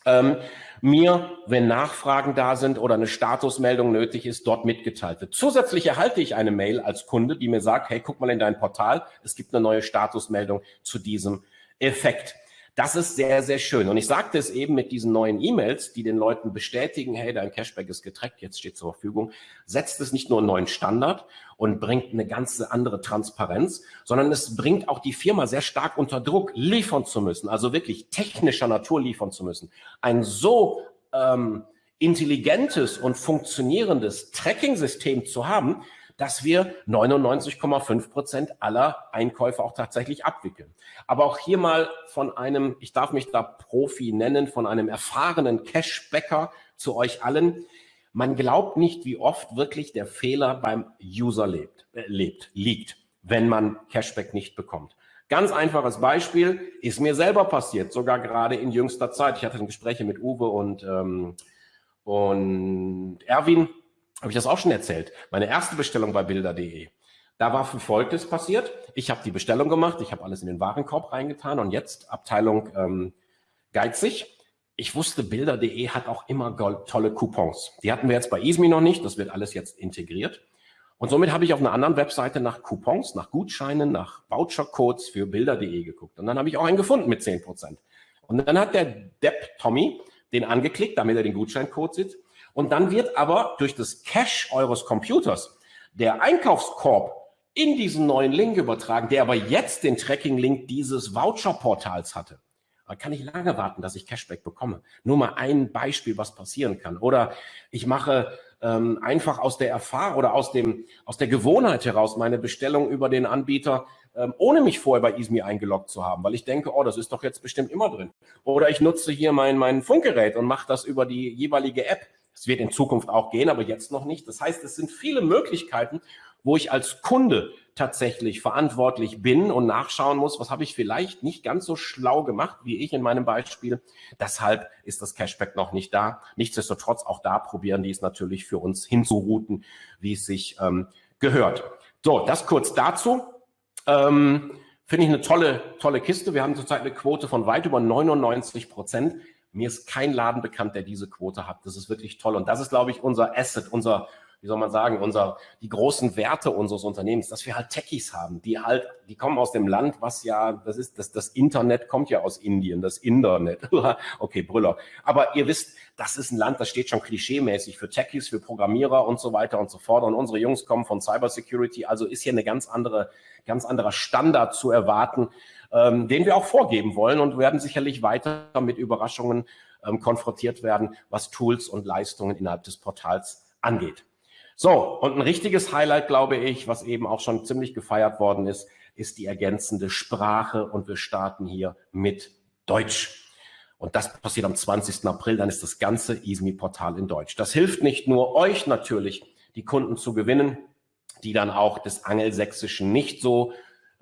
[SPEAKER 1] ähm, mir, wenn Nachfragen da sind oder eine Statusmeldung nötig ist, dort mitgeteilt wird. Zusätzlich erhalte ich eine Mail als Kunde, die mir sagt, hey, guck mal in dein Portal, es gibt eine neue Statusmeldung zu diesem Effekt. Das ist sehr, sehr schön. Und ich sagte es eben mit diesen neuen E-Mails, die den Leuten bestätigen, hey, dein Cashback ist getrackt, jetzt steht zur Verfügung, setzt es nicht nur einen neuen Standard und bringt eine ganze andere Transparenz, sondern es bringt auch die Firma sehr stark unter Druck, liefern zu müssen, also wirklich technischer Natur liefern zu müssen. Ein so ähm, intelligentes und funktionierendes Tracking-System zu haben, dass wir 99,5 Prozent aller Einkäufe auch tatsächlich abwickeln. Aber auch hier mal von einem, ich darf mich da Profi nennen, von einem erfahrenen Cashbacker zu euch allen. Man glaubt nicht, wie oft wirklich der Fehler beim User lebt, äh, lebt liegt, wenn man Cashback nicht bekommt. Ganz einfaches Beispiel, ist mir selber passiert, sogar gerade in jüngster Zeit. Ich hatte Gespräche mit Uwe und, ähm, und Erwin habe ich das auch schon erzählt. Meine erste Bestellung bei bilder.de. Da war Folgendes passiert. Ich habe die Bestellung gemacht, ich habe alles in den Warenkorb reingetan und jetzt Abteilung ähm, geizig. Ich wusste, bilder.de hat auch immer tolle Coupons. Die hatten wir jetzt bei Ismi noch nicht, das wird alles jetzt integriert. Und somit habe ich auf einer anderen Webseite nach Coupons, nach Gutscheinen, nach Vouchercodes für bilder.de geguckt. Und dann habe ich auch einen gefunden mit 10%. Und dann hat der Depp Tommy den angeklickt, damit er den Gutscheincode sieht. Und dann wird aber durch das Cache eures Computers der Einkaufskorb in diesen neuen Link übertragen, der aber jetzt den Tracking-Link dieses Voucher-Portals hatte. Da kann ich lange warten, dass ich Cashback bekomme. Nur mal ein Beispiel, was passieren kann. Oder ich mache ähm, einfach aus der Erfahrung oder aus, dem, aus der Gewohnheit heraus meine Bestellung über den Anbieter, ähm, ohne mich vorher bei Ismi eingeloggt zu haben, weil ich denke, oh, das ist doch jetzt bestimmt immer drin. Oder ich nutze hier mein, mein Funkgerät und mache das über die jeweilige App. Es wird in Zukunft auch gehen, aber jetzt noch nicht. Das heißt, es sind viele Möglichkeiten, wo ich als Kunde tatsächlich verantwortlich bin und nachschauen muss, was habe ich vielleicht nicht ganz so schlau gemacht, wie ich in meinem Beispiel. Deshalb ist das Cashback noch nicht da. Nichtsdestotrotz, auch da probieren die es natürlich für uns hinzuruten, wie es sich ähm, gehört. So, das kurz dazu. Ähm, Finde ich eine tolle, tolle Kiste. Wir haben zurzeit eine Quote von weit über 99 Prozent. Mir ist kein Laden bekannt, der diese Quote hat. Das ist wirklich toll. Und das ist, glaube ich, unser Asset, unser, wie soll man sagen, unser, die großen Werte unseres Unternehmens, dass wir halt Techies haben, die halt, die kommen aus dem Land, was ja, das ist, das, das Internet kommt ja aus Indien, das Internet. [laughs] okay, Brüller. Aber ihr wisst, das ist ein Land, das steht schon klischeemäßig für Techies, für Programmierer und so weiter und so fort. Und unsere Jungs kommen von Cybersecurity, also ist hier eine ganz andere, ganz anderer Standard zu erwarten ähm, den wir auch vorgeben wollen und werden sicherlich weiter mit Überraschungen ähm, konfrontiert werden, was Tools und Leistungen innerhalb des Portals angeht. So, und ein richtiges Highlight, glaube ich, was eben auch schon ziemlich gefeiert worden ist, ist die ergänzende Sprache und wir starten hier mit Deutsch. Und das passiert am 20. April, dann ist das ganze ISMI-Portal in Deutsch. Das hilft nicht nur euch natürlich, die Kunden zu gewinnen, die dann auch des Angelsächsischen nicht so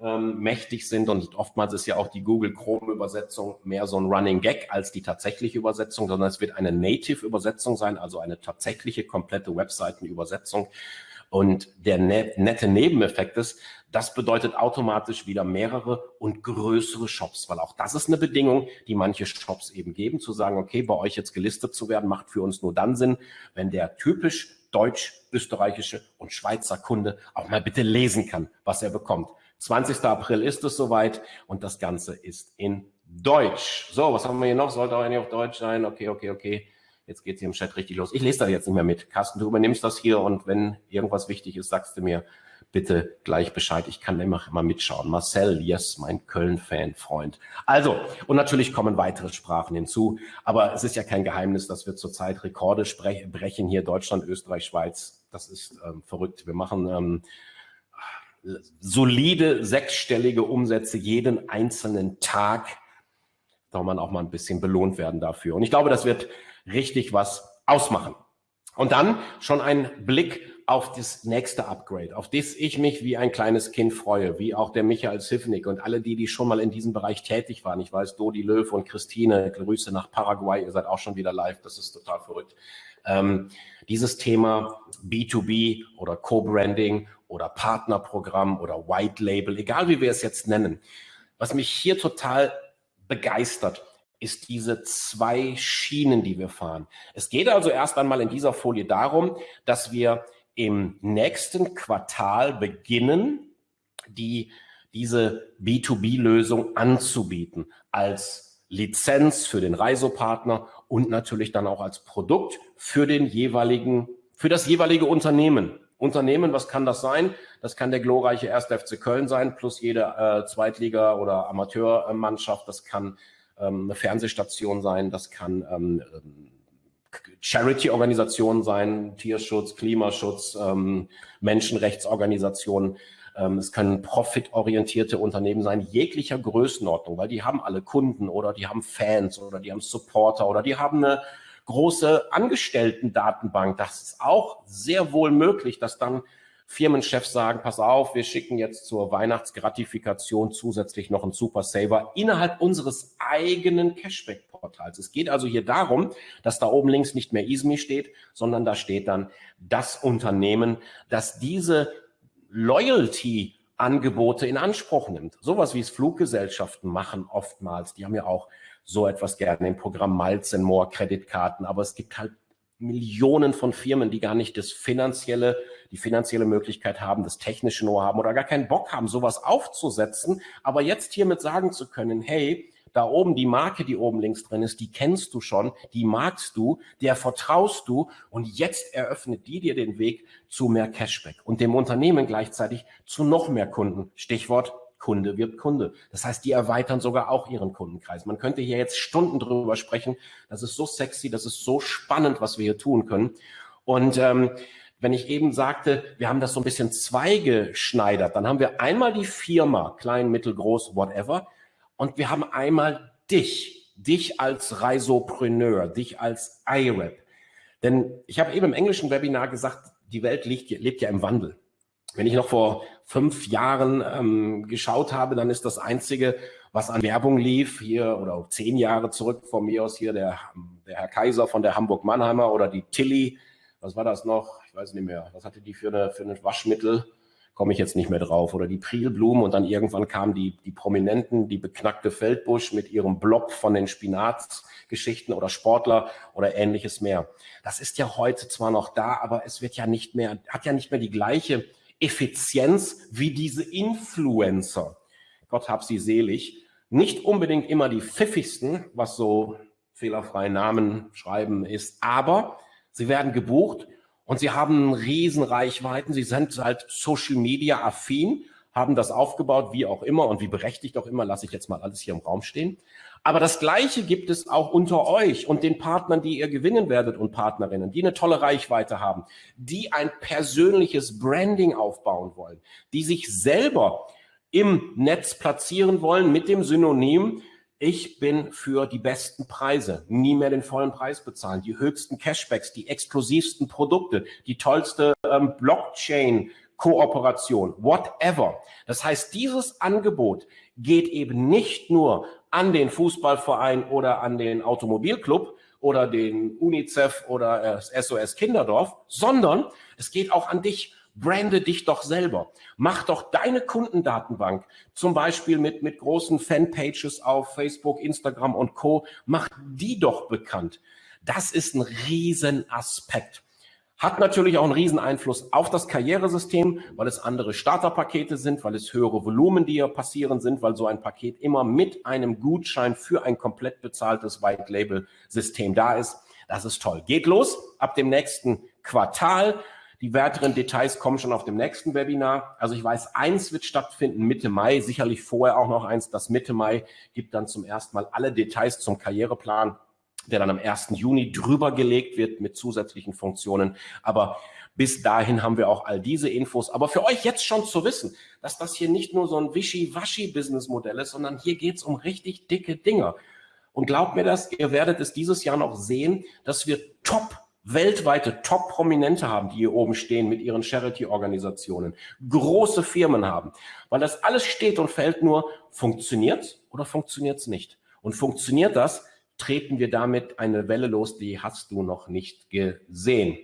[SPEAKER 1] ähm, mächtig sind und oftmals ist ja auch die Google Chrome Übersetzung mehr so ein Running Gag als die tatsächliche Übersetzung, sondern es wird eine Native Übersetzung sein, also eine tatsächliche komplette Webseitenübersetzung. Und der ne nette Nebeneffekt ist, das bedeutet automatisch wieder mehrere und größere Shops, weil auch das ist eine Bedingung, die manche Shops eben geben, zu sagen, okay, bei euch jetzt gelistet zu werden, macht für uns nur dann Sinn, wenn der typisch deutsch, österreichische und Schweizer Kunde auch mal bitte lesen kann, was er bekommt. 20. April ist es soweit und das Ganze ist in Deutsch. So, was haben wir hier noch? Sollte auch eigentlich auf Deutsch sein. Okay, okay, okay. Jetzt geht es hier im Chat richtig los. Ich lese da jetzt nicht mehr mit. Carsten, du übernimmst das hier und wenn irgendwas wichtig ist, sagst du mir bitte gleich Bescheid. Ich kann immer mal mitschauen. Marcel, yes, mein Köln-Fan, Freund. Also, und natürlich kommen weitere Sprachen hinzu. Aber es ist ja kein Geheimnis, dass wir zurzeit Rekorde brechen hier Deutschland, Österreich, Schweiz. Das ist ähm, verrückt. Wir machen ähm, solide sechsstellige Umsätze jeden einzelnen Tag. Da man auch mal ein bisschen belohnt werden dafür. Und ich glaube, das wird richtig was ausmachen. Und dann schon ein Blick auf das nächste Upgrade, auf das ich mich wie ein kleines Kind freue, wie auch der Michael Sivnik und alle die, die schon mal in diesem Bereich tätig waren. Ich weiß, Dodi Löw und Christine, Grüße nach Paraguay, ihr seid auch schon wieder live, das ist total verrückt. Ähm, dieses Thema B2B oder Co-Branding oder Partnerprogramm oder White Label, egal wie wir es jetzt nennen, was mich hier total begeistert, ist diese zwei Schienen, die wir fahren. Es geht also erst einmal in dieser Folie darum, dass wir im nächsten Quartal beginnen, die, diese B2B-Lösung anzubieten als Lizenz für den Reisopartner und natürlich dann auch als Produkt für den jeweiligen, für das jeweilige Unternehmen. Unternehmen, was kann das sein? Das kann der glorreiche 1. FC Köln sein, plus jede äh, Zweitliga- oder Amateurmannschaft. Das kann ähm, eine Fernsehstation sein, das kann ähm, ähm Charity-Organisationen sein, Tierschutz, Klimaschutz, ähm, Menschenrechtsorganisationen. Ähm, es können profitorientierte Unternehmen sein, jeglicher Größenordnung, weil die haben alle Kunden oder die haben Fans oder die haben Supporter oder die haben eine große Angestellten-Datenbank. Das ist auch sehr wohl möglich, dass dann Firmenchefs sagen, pass auf, wir schicken jetzt zur Weihnachtsgratifikation zusätzlich noch einen Super Saver innerhalb unseres eigenen Cashback-Portals. Es geht also hier darum, dass da oben links nicht mehr ISMI steht, sondern da steht dann das Unternehmen, das diese Loyalty Angebote in Anspruch nimmt. Sowas wie es Fluggesellschaften machen oftmals. Die haben ja auch so etwas gerne im Programm Miles and More Kreditkarten. Aber es gibt halt Millionen von Firmen, die gar nicht das finanzielle, die finanzielle Möglichkeit haben, das technische Know haben oder gar keinen Bock haben, sowas aufzusetzen. Aber jetzt hiermit sagen zu können, hey, da oben die Marke, die oben links drin ist, die kennst du schon, die magst du, der vertraust du und jetzt eröffnet die dir den Weg zu mehr Cashback und dem Unternehmen gleichzeitig zu noch mehr Kunden. Stichwort Kunde wird Kunde. Das heißt, die erweitern sogar auch ihren Kundenkreis. Man könnte hier jetzt Stunden drüber sprechen. Das ist so sexy, das ist so spannend, was wir hier tun können. Und ähm, wenn ich eben sagte, wir haben das so ein bisschen zweigeschneidert, dann haben wir einmal die Firma, klein, mittel, groß, whatever, und wir haben einmal dich, dich als Reisopreneur, dich als IRAP. Denn ich habe eben im englischen Webinar gesagt, die Welt lebt, lebt ja im Wandel. Wenn ich noch vor fünf Jahren ähm, geschaut habe, dann ist das Einzige, was an Werbung lief, hier oder zehn Jahre zurück von mir aus hier der, der Herr Kaiser von der Hamburg-Mannheimer oder die Tilly, was war das noch? Ich weiß nicht mehr. Was hatte die für eine, ein Waschmittel? Komme ich jetzt nicht mehr drauf. Oder die Prielblumen und dann irgendwann kamen die, die Prominenten, die beknackte Feldbusch mit ihrem Blob von den Spinatsgeschichten oder Sportler oder ähnliches mehr. Das ist ja heute zwar noch da, aber es wird ja nicht mehr, hat ja nicht mehr die gleiche Effizienz wie diese Influencer. Gott hab sie selig. Nicht unbedingt immer die pfiffigsten, was so fehlerfreie Namen schreiben ist, aber sie werden gebucht und sie haben Riesenreichweiten. Sie sind halt Social Media affin, haben das aufgebaut, wie auch immer und wie berechtigt auch immer, lasse ich jetzt mal alles hier im Raum stehen. Aber das Gleiche gibt es auch unter euch und den Partnern, die ihr gewinnen werdet und Partnerinnen, die eine tolle Reichweite haben, die ein persönliches Branding aufbauen wollen, die sich selber im Netz platzieren wollen mit dem Synonym, ich bin für die besten Preise, nie mehr den vollen Preis bezahlen, die höchsten Cashbacks, die exklusivsten Produkte, die tollste ähm, Blockchain Kooperation, whatever. Das heißt, dieses Angebot geht eben nicht nur an den Fußballverein oder an den Automobilclub oder den UNICEF oder das SOS Kinderdorf, sondern es geht auch an dich. Brande dich doch selber. Mach doch deine Kundendatenbank, zum Beispiel mit, mit großen Fanpages auf Facebook, Instagram und Co. Mach die doch bekannt. Das ist ein Riesenaspekt. Hat natürlich auch einen riesen Einfluss auf das Karrieresystem, weil es andere Starterpakete sind, weil es höhere Volumen, die hier passieren sind, weil so ein Paket immer mit einem Gutschein für ein komplett bezahltes White-Label-System da ist. Das ist toll. Geht los ab dem nächsten Quartal. Die weiteren Details kommen schon auf dem nächsten Webinar. Also ich weiß, eins wird stattfinden Mitte Mai, sicherlich vorher auch noch eins. Das Mitte Mai gibt dann zum ersten Mal alle Details zum Karriereplan der dann am 1. Juni drüber gelegt wird mit zusätzlichen Funktionen. Aber bis dahin haben wir auch all diese Infos. Aber für euch jetzt schon zu wissen, dass das hier nicht nur so ein Wischi-Waschi-Businessmodell ist, sondern hier geht es um richtig dicke Dinger. Und glaubt mir das, ihr werdet es dieses Jahr noch sehen, dass wir top weltweite Top-Prominente haben, die hier oben stehen mit ihren Charity-Organisationen, große Firmen haben, weil das alles steht und fällt nur, funktioniert oder funktioniert es nicht? Und funktioniert das, treten wir damit eine Welle los, die hast du noch nicht gesehen.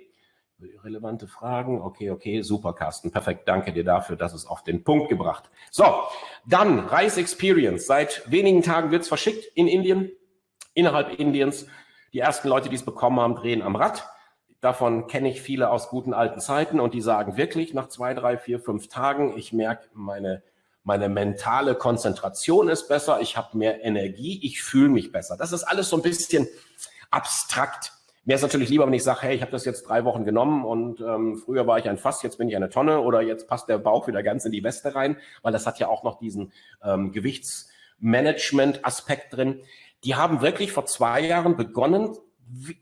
[SPEAKER 1] Relevante Fragen? Okay, okay, super, Carsten. Perfekt, danke dir dafür, dass es auf den Punkt gebracht. So, dann Reise Experience. Seit wenigen Tagen wird es verschickt in Indien, innerhalb Indiens. Die ersten Leute, die es bekommen haben, drehen am Rad. Davon kenne ich viele aus guten alten Zeiten und die sagen wirklich nach zwei, drei, vier, fünf Tagen, ich merke, meine meine mentale Konzentration ist besser, ich habe mehr Energie, ich fühle mich besser. Das ist alles so ein bisschen abstrakt. Mir ist natürlich lieber, wenn ich sage, hey, ich habe das jetzt drei Wochen genommen und ähm, früher war ich ein Fass, jetzt bin ich eine Tonne oder jetzt passt der Bauch wieder ganz in die Weste rein, weil das hat ja auch noch diesen ähm, Gewichtsmanagement-Aspekt drin. Die haben wirklich vor zwei Jahren begonnen,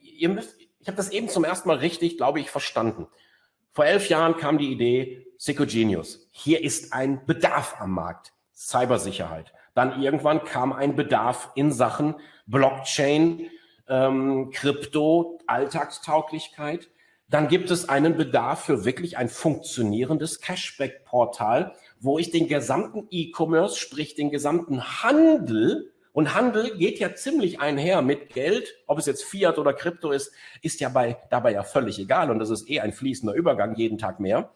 [SPEAKER 1] ihr müsst, ich habe das eben zum ersten Mal richtig, glaube ich, verstanden. Vor elf Jahren kam die Idee, Genius. Hier ist ein Bedarf am Markt, Cybersicherheit. Dann irgendwann kam ein Bedarf in Sachen Blockchain, ähm, Krypto, Alltagstauglichkeit. Dann gibt es einen Bedarf für wirklich ein funktionierendes Cashback-Portal, wo ich den gesamten E-Commerce, sprich den gesamten Handel und Handel geht ja ziemlich einher mit Geld, ob es jetzt Fiat oder Krypto ist, ist ja bei, dabei ja völlig egal und das ist eh ein fließender Übergang jeden Tag mehr.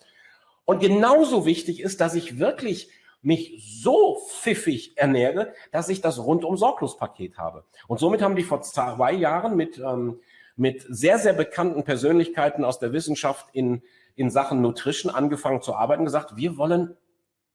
[SPEAKER 1] Und genauso wichtig ist, dass ich wirklich mich so pfiffig ernähre, dass ich das rundum sorglos Paket habe. Und somit haben die vor zwei Jahren mit, ähm, mit sehr, sehr bekannten Persönlichkeiten aus der Wissenschaft in, in Sachen Nutrition angefangen zu arbeiten, gesagt, wir wollen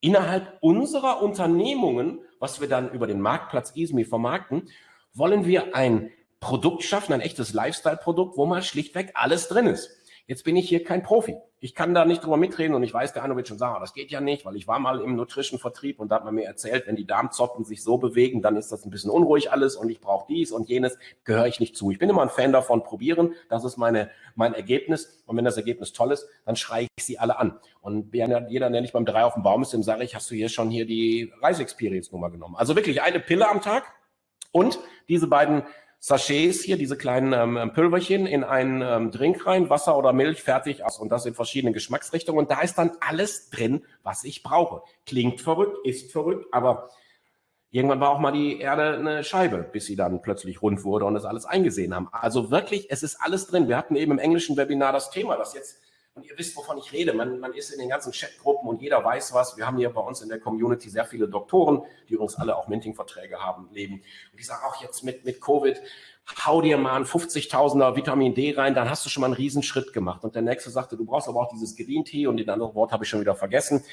[SPEAKER 1] innerhalb unserer Unternehmungen, was wir dann über den Marktplatz ISMI vermarkten, wollen wir ein Produkt schaffen, ein echtes Lifestyle-Produkt, wo mal schlichtweg alles drin ist. Jetzt bin ich hier kein Profi. Ich kann da nicht drüber mitreden und ich weiß, der schon sagen, oh, das geht ja nicht, weil ich war mal im Nutrition-Vertrieb und da hat man mir erzählt, wenn die Darmzotten sich so bewegen, dann ist das ein bisschen unruhig alles und ich brauche dies und jenes, gehöre ich nicht zu. Ich bin immer ein Fan davon, probieren, das ist meine, mein Ergebnis und wenn das Ergebnis toll ist, dann schreie ich sie alle an. Und jeder, der nicht beim Drei auf dem Baum ist, dem sage ich, hast du hier schon hier die Reise-Experience-Nummer genommen. Also wirklich eine Pille am Tag und diese beiden Sachets hier, diese kleinen ähm, Pülverchen, in einen ähm, Drink rein, Wasser oder Milch, fertig. Also, und das in verschiedenen Geschmacksrichtungen. Und da ist dann alles drin, was ich brauche. Klingt verrückt, ist verrückt, aber irgendwann war auch mal die Erde eine Scheibe, bis sie dann plötzlich rund wurde und das alles eingesehen haben. Also wirklich, es ist alles drin. Wir hatten eben im englischen Webinar das Thema, das jetzt und ihr wisst, wovon ich rede. Man, man ist in den ganzen Chatgruppen und jeder weiß was. Wir haben hier bei uns in der Community sehr viele Doktoren, die übrigens alle auch Minting-Verträge haben, leben. Und die sagen auch jetzt mit, mit Covid, hau dir mal ein 50.000er Vitamin D rein, dann hast du schon mal einen Riesenschritt gemacht. Und der nächste sagte, du brauchst aber auch dieses Green Tea und den anderen Wort habe ich schon wieder vergessen.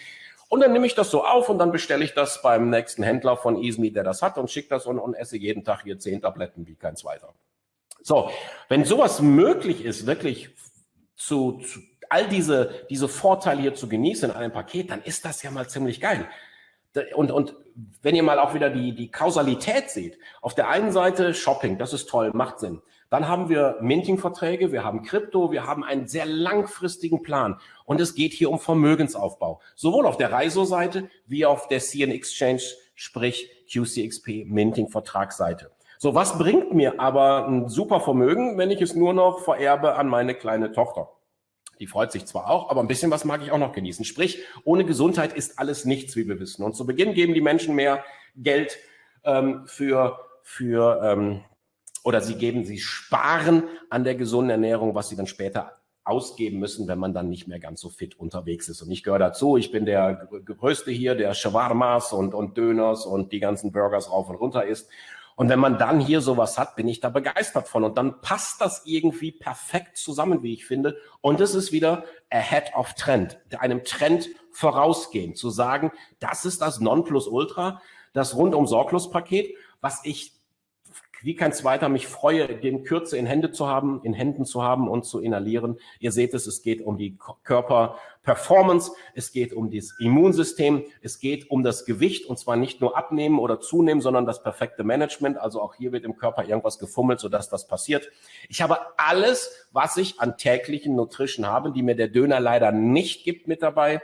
[SPEAKER 1] Und dann nehme ich das so auf und dann bestelle ich das beim nächsten Händler von Easme, der das hat und schicke das und, und esse jeden Tag hier zehn Tabletten wie kein zweiter. So, wenn sowas möglich ist, wirklich zu, zu all diese, diese Vorteile hier zu genießen in einem Paket, dann ist das ja mal ziemlich geil. Und, und wenn ihr mal auch wieder die, die Kausalität seht, auf der einen Seite Shopping, das ist toll, macht Sinn. Dann haben wir Minting-Verträge, wir haben Krypto, wir haben einen sehr langfristigen Plan. Und es geht hier um Vermögensaufbau. Sowohl auf der Reiso-Seite wie auf der CN Exchange, sprich QCXP Minting-Vertragsseite. So, was bringt mir aber ein super Vermögen, wenn ich es nur noch vererbe an meine kleine Tochter? Die freut sich zwar auch, aber ein bisschen was mag ich auch noch genießen. Sprich, ohne Gesundheit ist alles nichts, wie wir wissen. Und zu Beginn geben die Menschen mehr Geld ähm, für, für ähm, oder sie geben, sie sparen an der gesunden Ernährung, was sie dann später ausgeben müssen, wenn man dann nicht mehr ganz so fit unterwegs ist. Und ich gehöre dazu, ich bin der Größte hier, der Shawarmas und, und Döners und die ganzen Burgers rauf und runter isst. Und wenn man dann hier sowas hat, bin ich da begeistert von. Und dann passt das irgendwie perfekt zusammen, wie ich finde. Und es ist wieder ahead of Trend, einem Trend vorausgehen, zu sagen, das ist das Nonplusultra, das rundum sorglos Paket, was ich wie kein zweiter mich freue, den Kürze in Hände zu haben, in Händen zu haben und zu inhalieren. Ihr seht es, es geht um die Körperperformance, es geht um das Immunsystem, es geht um das Gewicht und zwar nicht nur abnehmen oder zunehmen, sondern das perfekte Management. Also auch hier wird im Körper irgendwas gefummelt, sodass das passiert. Ich habe alles, was ich an täglichen Nutrition habe, die mir der Döner leider nicht gibt, mit dabei.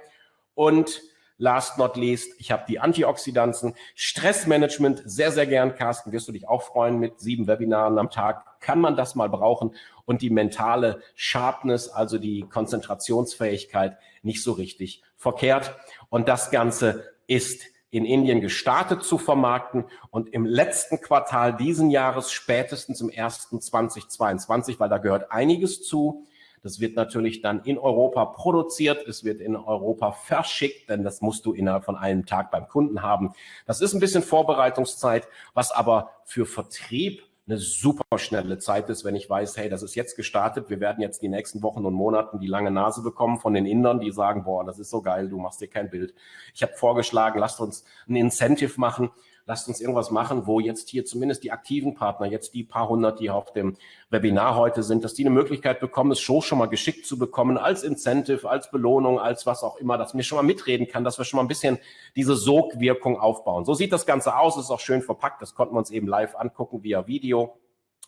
[SPEAKER 1] Und last not least, ich habe die Antioxidantien, Stressmanagement, sehr, sehr gern, Carsten, wirst du dich auch freuen mit sieben Webinaren am Tag, kann man das mal brauchen? Und die mentale Sharpness, also die Konzentrationsfähigkeit, nicht so richtig verkehrt. Und das Ganze ist in Indien gestartet zu vermarkten. Und im letzten Quartal diesen Jahres, spätestens im ersten 2022, weil da gehört einiges zu, das wird natürlich dann in Europa produziert, es wird in Europa verschickt, denn das musst du innerhalb von einem Tag beim Kunden haben. Das ist ein bisschen Vorbereitungszeit, was aber für Vertrieb eine super schnelle Zeit ist, wenn ich weiß, hey, das ist jetzt gestartet, wir werden jetzt die nächsten Wochen und Monaten die lange Nase bekommen von den Indern, die sagen, boah, das ist so geil, du machst dir kein Bild. Ich habe vorgeschlagen, lasst uns ein Incentive machen, lasst uns irgendwas machen, wo jetzt hier zumindest die aktiven Partner, jetzt die paar hundert, die auf dem Webinar heute sind, dass die eine Möglichkeit bekommen, es schon schon mal geschickt zu bekommen, als Incentive, als Belohnung, als was auch immer, dass mir schon mal mitreden kann, dass wir schon mal ein bisschen diese Sogwirkung aufbauen. So sieht das Ganze aus, ist auch schön verpackt, das konnten wir uns eben live angucken via Video.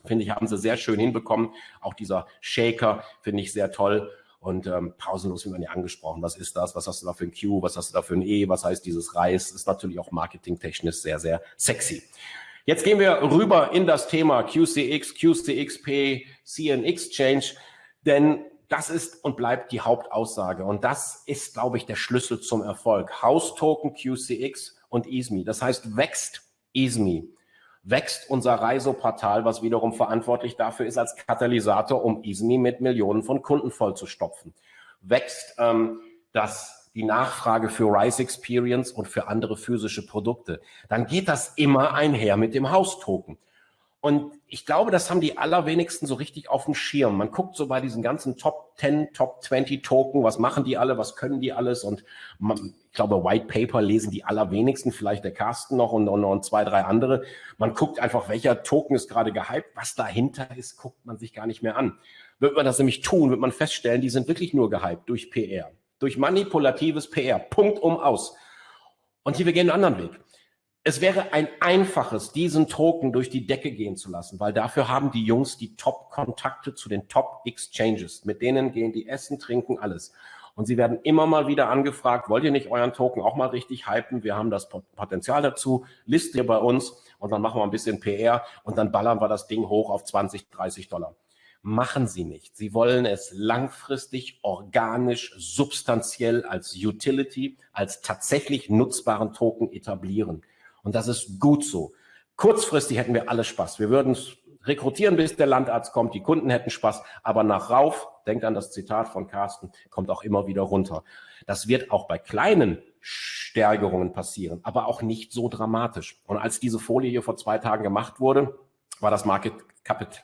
[SPEAKER 1] Finde ich, haben sie sehr schön hinbekommen. Auch dieser Shaker finde ich sehr toll. Und ähm, pausenlos wird man ja angesprochen. Was ist das? Was hast du da für ein Q? Was hast du da für ein E? Was heißt dieses Reis? Ist natürlich auch marketingtechnisch sehr, sehr sexy. Jetzt gehen wir rüber in das Thema QCX, QCXP, CN Exchange, denn das ist und bleibt die Hauptaussage. Und das ist, glaube ich, der Schlüssel zum Erfolg. House Token, QCX und EASME. Das heißt, wächst EASME wächst unser Reisoportal, was wiederum verantwortlich dafür ist als Katalysator, um ISMI mit Millionen von Kunden vollzustopfen. Wächst ähm, das die Nachfrage für Rise Experience und für andere physische Produkte, dann geht das immer einher mit dem Haustoken. Und ich glaube, das haben die allerwenigsten so richtig auf dem Schirm. Man guckt so bei diesen ganzen Top 10, Top 20 Token, was machen die alle, was können die alles? Und man, ich glaube, White Paper lesen die allerwenigsten, vielleicht der Carsten noch und, und, und zwei, drei andere. Man guckt einfach, welcher Token ist gerade gehypt. Was dahinter ist, guckt man sich gar nicht mehr an. Wird man das nämlich tun, wird man feststellen, die sind wirklich nur gehypt durch PR, durch manipulatives PR. Punkt um aus. Und hier, wir gehen einen anderen Weg. Es wäre ein einfaches, diesen Token durch die Decke gehen zu lassen, weil dafür haben die Jungs die Top-Kontakte zu den Top-Exchanges. Mit denen gehen die essen, trinken, alles. Und sie werden immer mal wieder angefragt, wollt ihr nicht euren Token auch mal richtig hypen? Wir haben das Potenzial dazu, listet ihr bei uns und dann machen wir ein bisschen PR und dann ballern wir das Ding hoch auf 20, 30 Dollar. Machen sie nicht. Sie wollen es langfristig, organisch, substanziell als Utility, als tatsächlich nutzbaren Token etablieren. Und das ist gut so. Kurzfristig hätten wir alle Spaß. Wir würden rekrutieren, bis der Landarzt kommt. Die Kunden hätten Spaß. Aber nach rauf, denkt an das Zitat von Carsten, kommt auch immer wieder runter. Das wird auch bei kleinen Stärkerungen passieren, aber auch nicht so dramatisch. Und als diese Folie hier vor zwei Tagen gemacht wurde, war das Market Capital,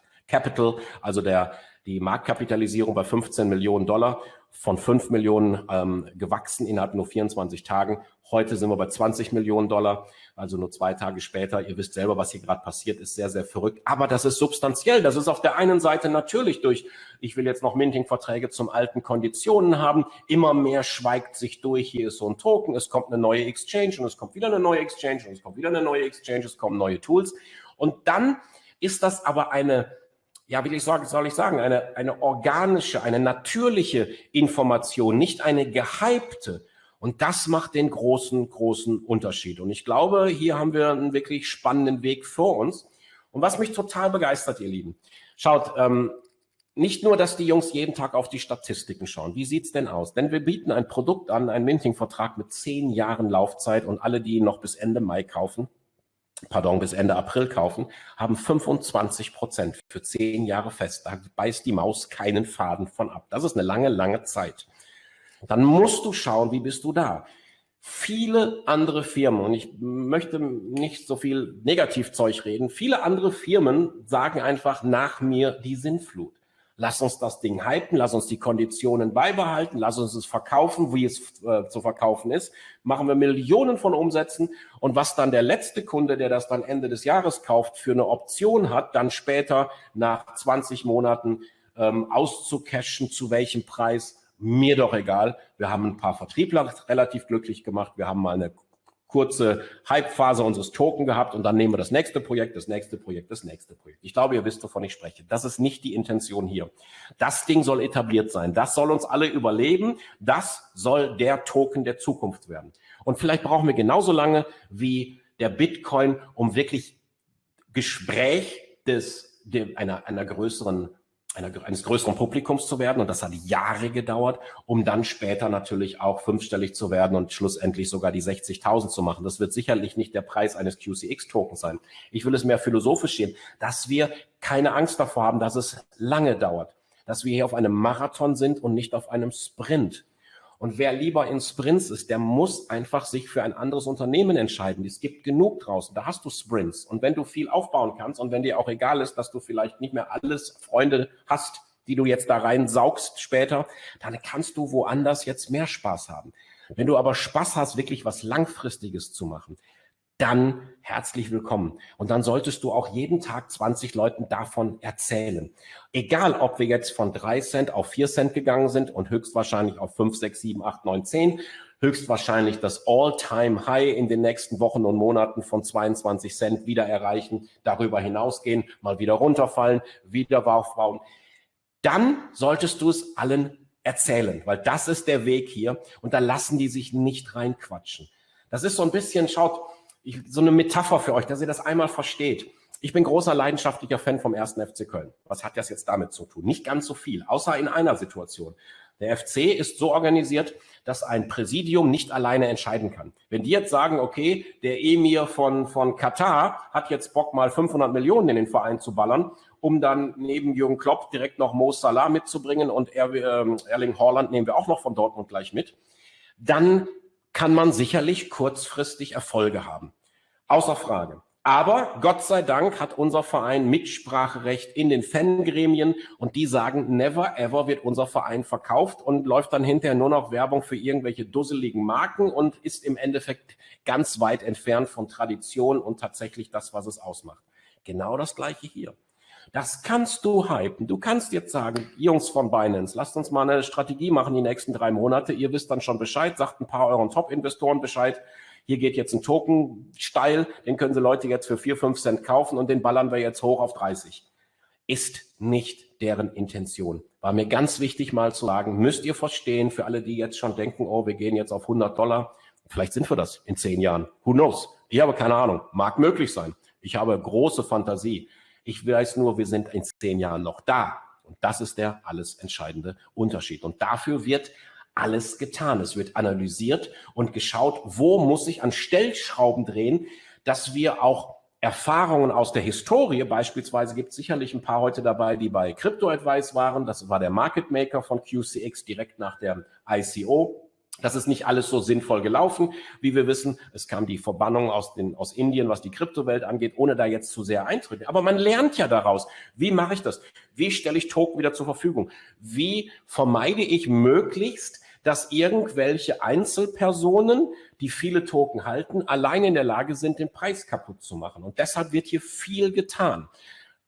[SPEAKER 1] also der, die Marktkapitalisierung bei 15 Millionen Dollar von 5 Millionen ähm, gewachsen innerhalb nur 24 Tagen. Heute sind wir bei 20 Millionen Dollar, also nur zwei Tage später. Ihr wisst selber, was hier gerade passiert, ist sehr, sehr verrückt. Aber das ist substanziell. Das ist auf der einen Seite natürlich durch, ich will jetzt noch Minting-Verträge zum alten Konditionen haben. Immer mehr schweigt sich durch. Hier ist so ein Token, es kommt eine neue Exchange und es kommt wieder eine neue Exchange und es kommt wieder eine neue Exchange, es kommen neue Tools. Und dann ist das aber eine ja, wie ich sagen, soll ich sagen, eine, eine organische, eine natürliche Information, nicht eine gehypte. Und das macht den großen, großen Unterschied. Und ich glaube, hier haben wir einen wirklich spannenden Weg vor uns. Und was mich total begeistert, ihr Lieben, schaut, ähm, nicht nur, dass die Jungs jeden Tag auf die Statistiken schauen. Wie sieht's denn aus? Denn wir bieten ein Produkt an, einen Minting-Vertrag mit zehn Jahren Laufzeit und alle, die ihn noch bis Ende Mai kaufen, pardon, bis Ende April kaufen, haben 25 Prozent für zehn Jahre fest. Da beißt die Maus keinen Faden von ab. Das ist eine lange, lange Zeit. Dann musst du schauen, wie bist du da? Viele andere Firmen, und ich möchte nicht so viel Negativzeug reden, viele andere Firmen sagen einfach nach mir die Sinnflut. Lass uns das Ding hypen, lass uns die Konditionen beibehalten, lass uns es verkaufen, wie es äh, zu verkaufen ist. Machen wir Millionen von Umsätzen und was dann der letzte Kunde, der das dann Ende des Jahres kauft, für eine Option hat, dann später nach 20 Monaten ähm, auszucashen, zu welchem Preis, mir doch egal. Wir haben ein paar Vertriebler relativ glücklich gemacht. Wir haben mal eine kurze Hype-Phase unseres Token gehabt und dann nehmen wir das nächste Projekt, das nächste Projekt, das nächste Projekt. Ich glaube, ihr wisst, wovon ich spreche. Das ist nicht die Intention hier. Das Ding soll etabliert sein. Das soll uns alle überleben. Das soll der Token der Zukunft werden. Und vielleicht brauchen wir genauso lange wie der Bitcoin, um wirklich Gespräch des, einer, einer größeren einer, eines größeren Publikums zu werden. Und das hat Jahre gedauert, um dann später natürlich auch fünfstellig zu werden und schlussendlich sogar die 60.000 zu machen. Das wird sicherlich nicht der Preis eines QCX-Tokens sein. Ich will es mehr philosophisch sehen, dass wir keine Angst davor haben, dass es lange dauert, dass wir hier auf einem Marathon sind und nicht auf einem Sprint. Und wer lieber in Sprints ist, der muss einfach sich für ein anderes Unternehmen entscheiden. Es gibt genug draußen. Da hast du Sprints. Und wenn du viel aufbauen kannst und wenn dir auch egal ist, dass du vielleicht nicht mehr alles Freunde hast, die du jetzt da rein saugst später, dann kannst du woanders jetzt mehr Spaß haben. Wenn du aber Spaß hast, wirklich was Langfristiges zu machen, dann herzlich willkommen. Und dann solltest du auch jeden Tag 20 Leuten davon erzählen. Egal, ob wir jetzt von drei Cent auf vier Cent gegangen sind und höchstwahrscheinlich auf fünf, sechs, sieben, acht, neun, zehn, höchstwahrscheinlich das All-Time-High in den nächsten Wochen und Monaten von 22 Cent wieder erreichen, darüber hinausgehen, mal wieder runterfallen, wieder aufbauen. Dann solltest du es allen erzählen, weil das ist der Weg hier und da lassen die sich nicht reinquatschen. Das ist so ein bisschen, schaut, ich, so eine Metapher für euch, dass ihr das einmal versteht. Ich bin großer leidenschaftlicher Fan vom ersten FC Köln. Was hat das jetzt damit zu tun? Nicht ganz so viel, außer in einer Situation. Der FC ist so organisiert, dass ein Präsidium nicht alleine entscheiden kann. Wenn die jetzt sagen, okay, der Emir von, von Katar hat jetzt Bock, mal 500 Millionen in den Verein zu ballern, um dann neben Jürgen Klopp direkt noch Mo Salah mitzubringen und ähm, Erling Haaland nehmen wir auch noch von Dortmund gleich mit, dann kann man sicherlich kurzfristig Erfolge haben. Außer Frage. Aber Gott sei Dank hat unser Verein Mitspracherecht in den Fangremien und die sagen, never ever wird unser Verein verkauft und läuft dann hinterher nur noch Werbung für irgendwelche dusseligen Marken und ist im Endeffekt ganz weit entfernt von Tradition und tatsächlich das, was es ausmacht. Genau das gleiche hier. Das kannst du hypen. Du kannst jetzt sagen, Jungs von Binance, lasst uns mal eine Strategie machen die nächsten drei Monate. Ihr wisst dann schon Bescheid, sagt ein paar euren Top-Investoren Bescheid. Hier geht jetzt ein Token steil, den können sie Leute jetzt für vier, fünf Cent kaufen und den ballern wir jetzt hoch auf 30. Ist nicht deren Intention. War mir ganz wichtig mal zu sagen, müsst ihr verstehen, für alle, die jetzt schon denken, oh, wir gehen jetzt auf 100 Dollar, vielleicht sind wir das in zehn Jahren. Who knows? Ich habe keine Ahnung. Mag möglich sein. Ich habe große Fantasie. Ich weiß nur, wir sind in zehn Jahren noch da. Und das ist der alles entscheidende Unterschied. Und dafür wird alles getan. Es wird analysiert und geschaut, wo muss ich an Stellschrauben drehen, dass wir auch Erfahrungen aus der Historie, beispielsweise gibt es sicherlich ein paar heute dabei, die bei Crypto Advice waren. Das war der Market Maker von QCX direkt nach der ICO. Das ist nicht alles so sinnvoll gelaufen, wie wir wissen. Es kam die Verbannung aus, den, aus Indien, was die Kryptowelt angeht, ohne da jetzt zu sehr eintreten. Aber man lernt ja daraus. Wie mache ich das? Wie stelle ich Token wieder zur Verfügung? Wie vermeide ich möglichst, dass irgendwelche Einzelpersonen, die viele Token halten, allein in der Lage sind, den Preis kaputt zu machen? Und deshalb wird hier viel getan.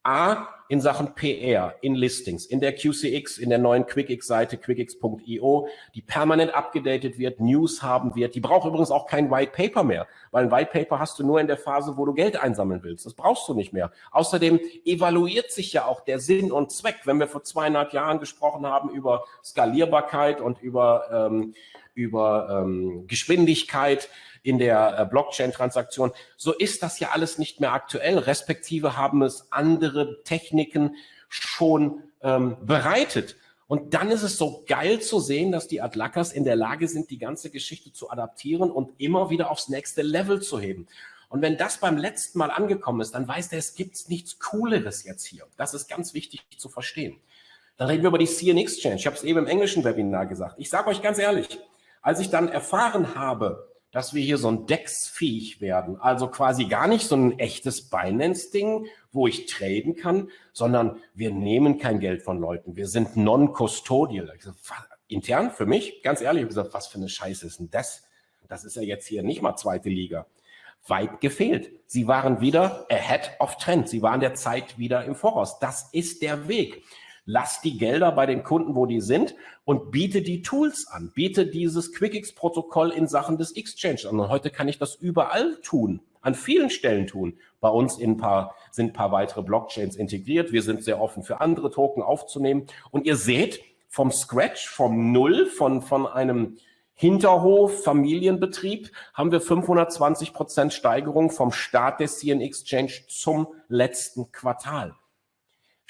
[SPEAKER 1] A, in Sachen PR, in Listings, in der QCX, in der neuen QuickX-Seite, quickx.io, die permanent abgedatet wird, News haben wird. Die braucht übrigens auch kein White Paper mehr, weil ein White Paper hast du nur in der Phase, wo du Geld einsammeln willst. Das brauchst du nicht mehr. Außerdem evaluiert sich ja auch der Sinn und Zweck. Wenn wir vor zweieinhalb Jahren gesprochen haben über Skalierbarkeit und über, ähm, über ähm, Geschwindigkeit, in der äh, Blockchain-Transaktion. So ist das ja alles nicht mehr aktuell, respektive haben es andere Techniken schon ähm, bereitet. Und dann ist es so geil zu sehen, dass die Adlackers in der Lage sind, die ganze Geschichte zu adaptieren und immer wieder aufs nächste Level zu heben. Und wenn das beim letzten Mal angekommen ist, dann weiß der, es gibt nichts Cooleres jetzt hier. Das ist ganz wichtig zu verstehen. Dann reden wir über die CN Exchange. Ich habe es eben im englischen Webinar gesagt. Ich sage euch ganz ehrlich, als ich dann erfahren habe, dass wir hier so ein DEX-fähig werden, also quasi gar nicht so ein echtes Binance-Ding, wo ich traden kann, sondern wir nehmen kein Geld von Leuten. Wir sind non-custodial. Intern für mich, ganz ehrlich, ich gesagt, was für eine Scheiße ist denn das? Das ist ja jetzt hier nicht mal zweite Liga weit gefehlt. Sie waren wieder ahead of trend. Sie waren der Zeit wieder im Voraus. Das ist der Weg. Lass die Gelder bei den Kunden, wo die sind und biete die Tools an. Biete dieses QuickX-Protokoll in Sachen des Exchange an. Und heute kann ich das überall tun, an vielen Stellen tun. Bei uns in ein paar, sind ein paar weitere Blockchains integriert. Wir sind sehr offen für andere Token aufzunehmen. Und ihr seht vom Scratch, vom Null, von, von einem Hinterhof, Familienbetrieb, haben wir 520 Prozent Steigerung vom Start des CN Exchange zum letzten Quartal.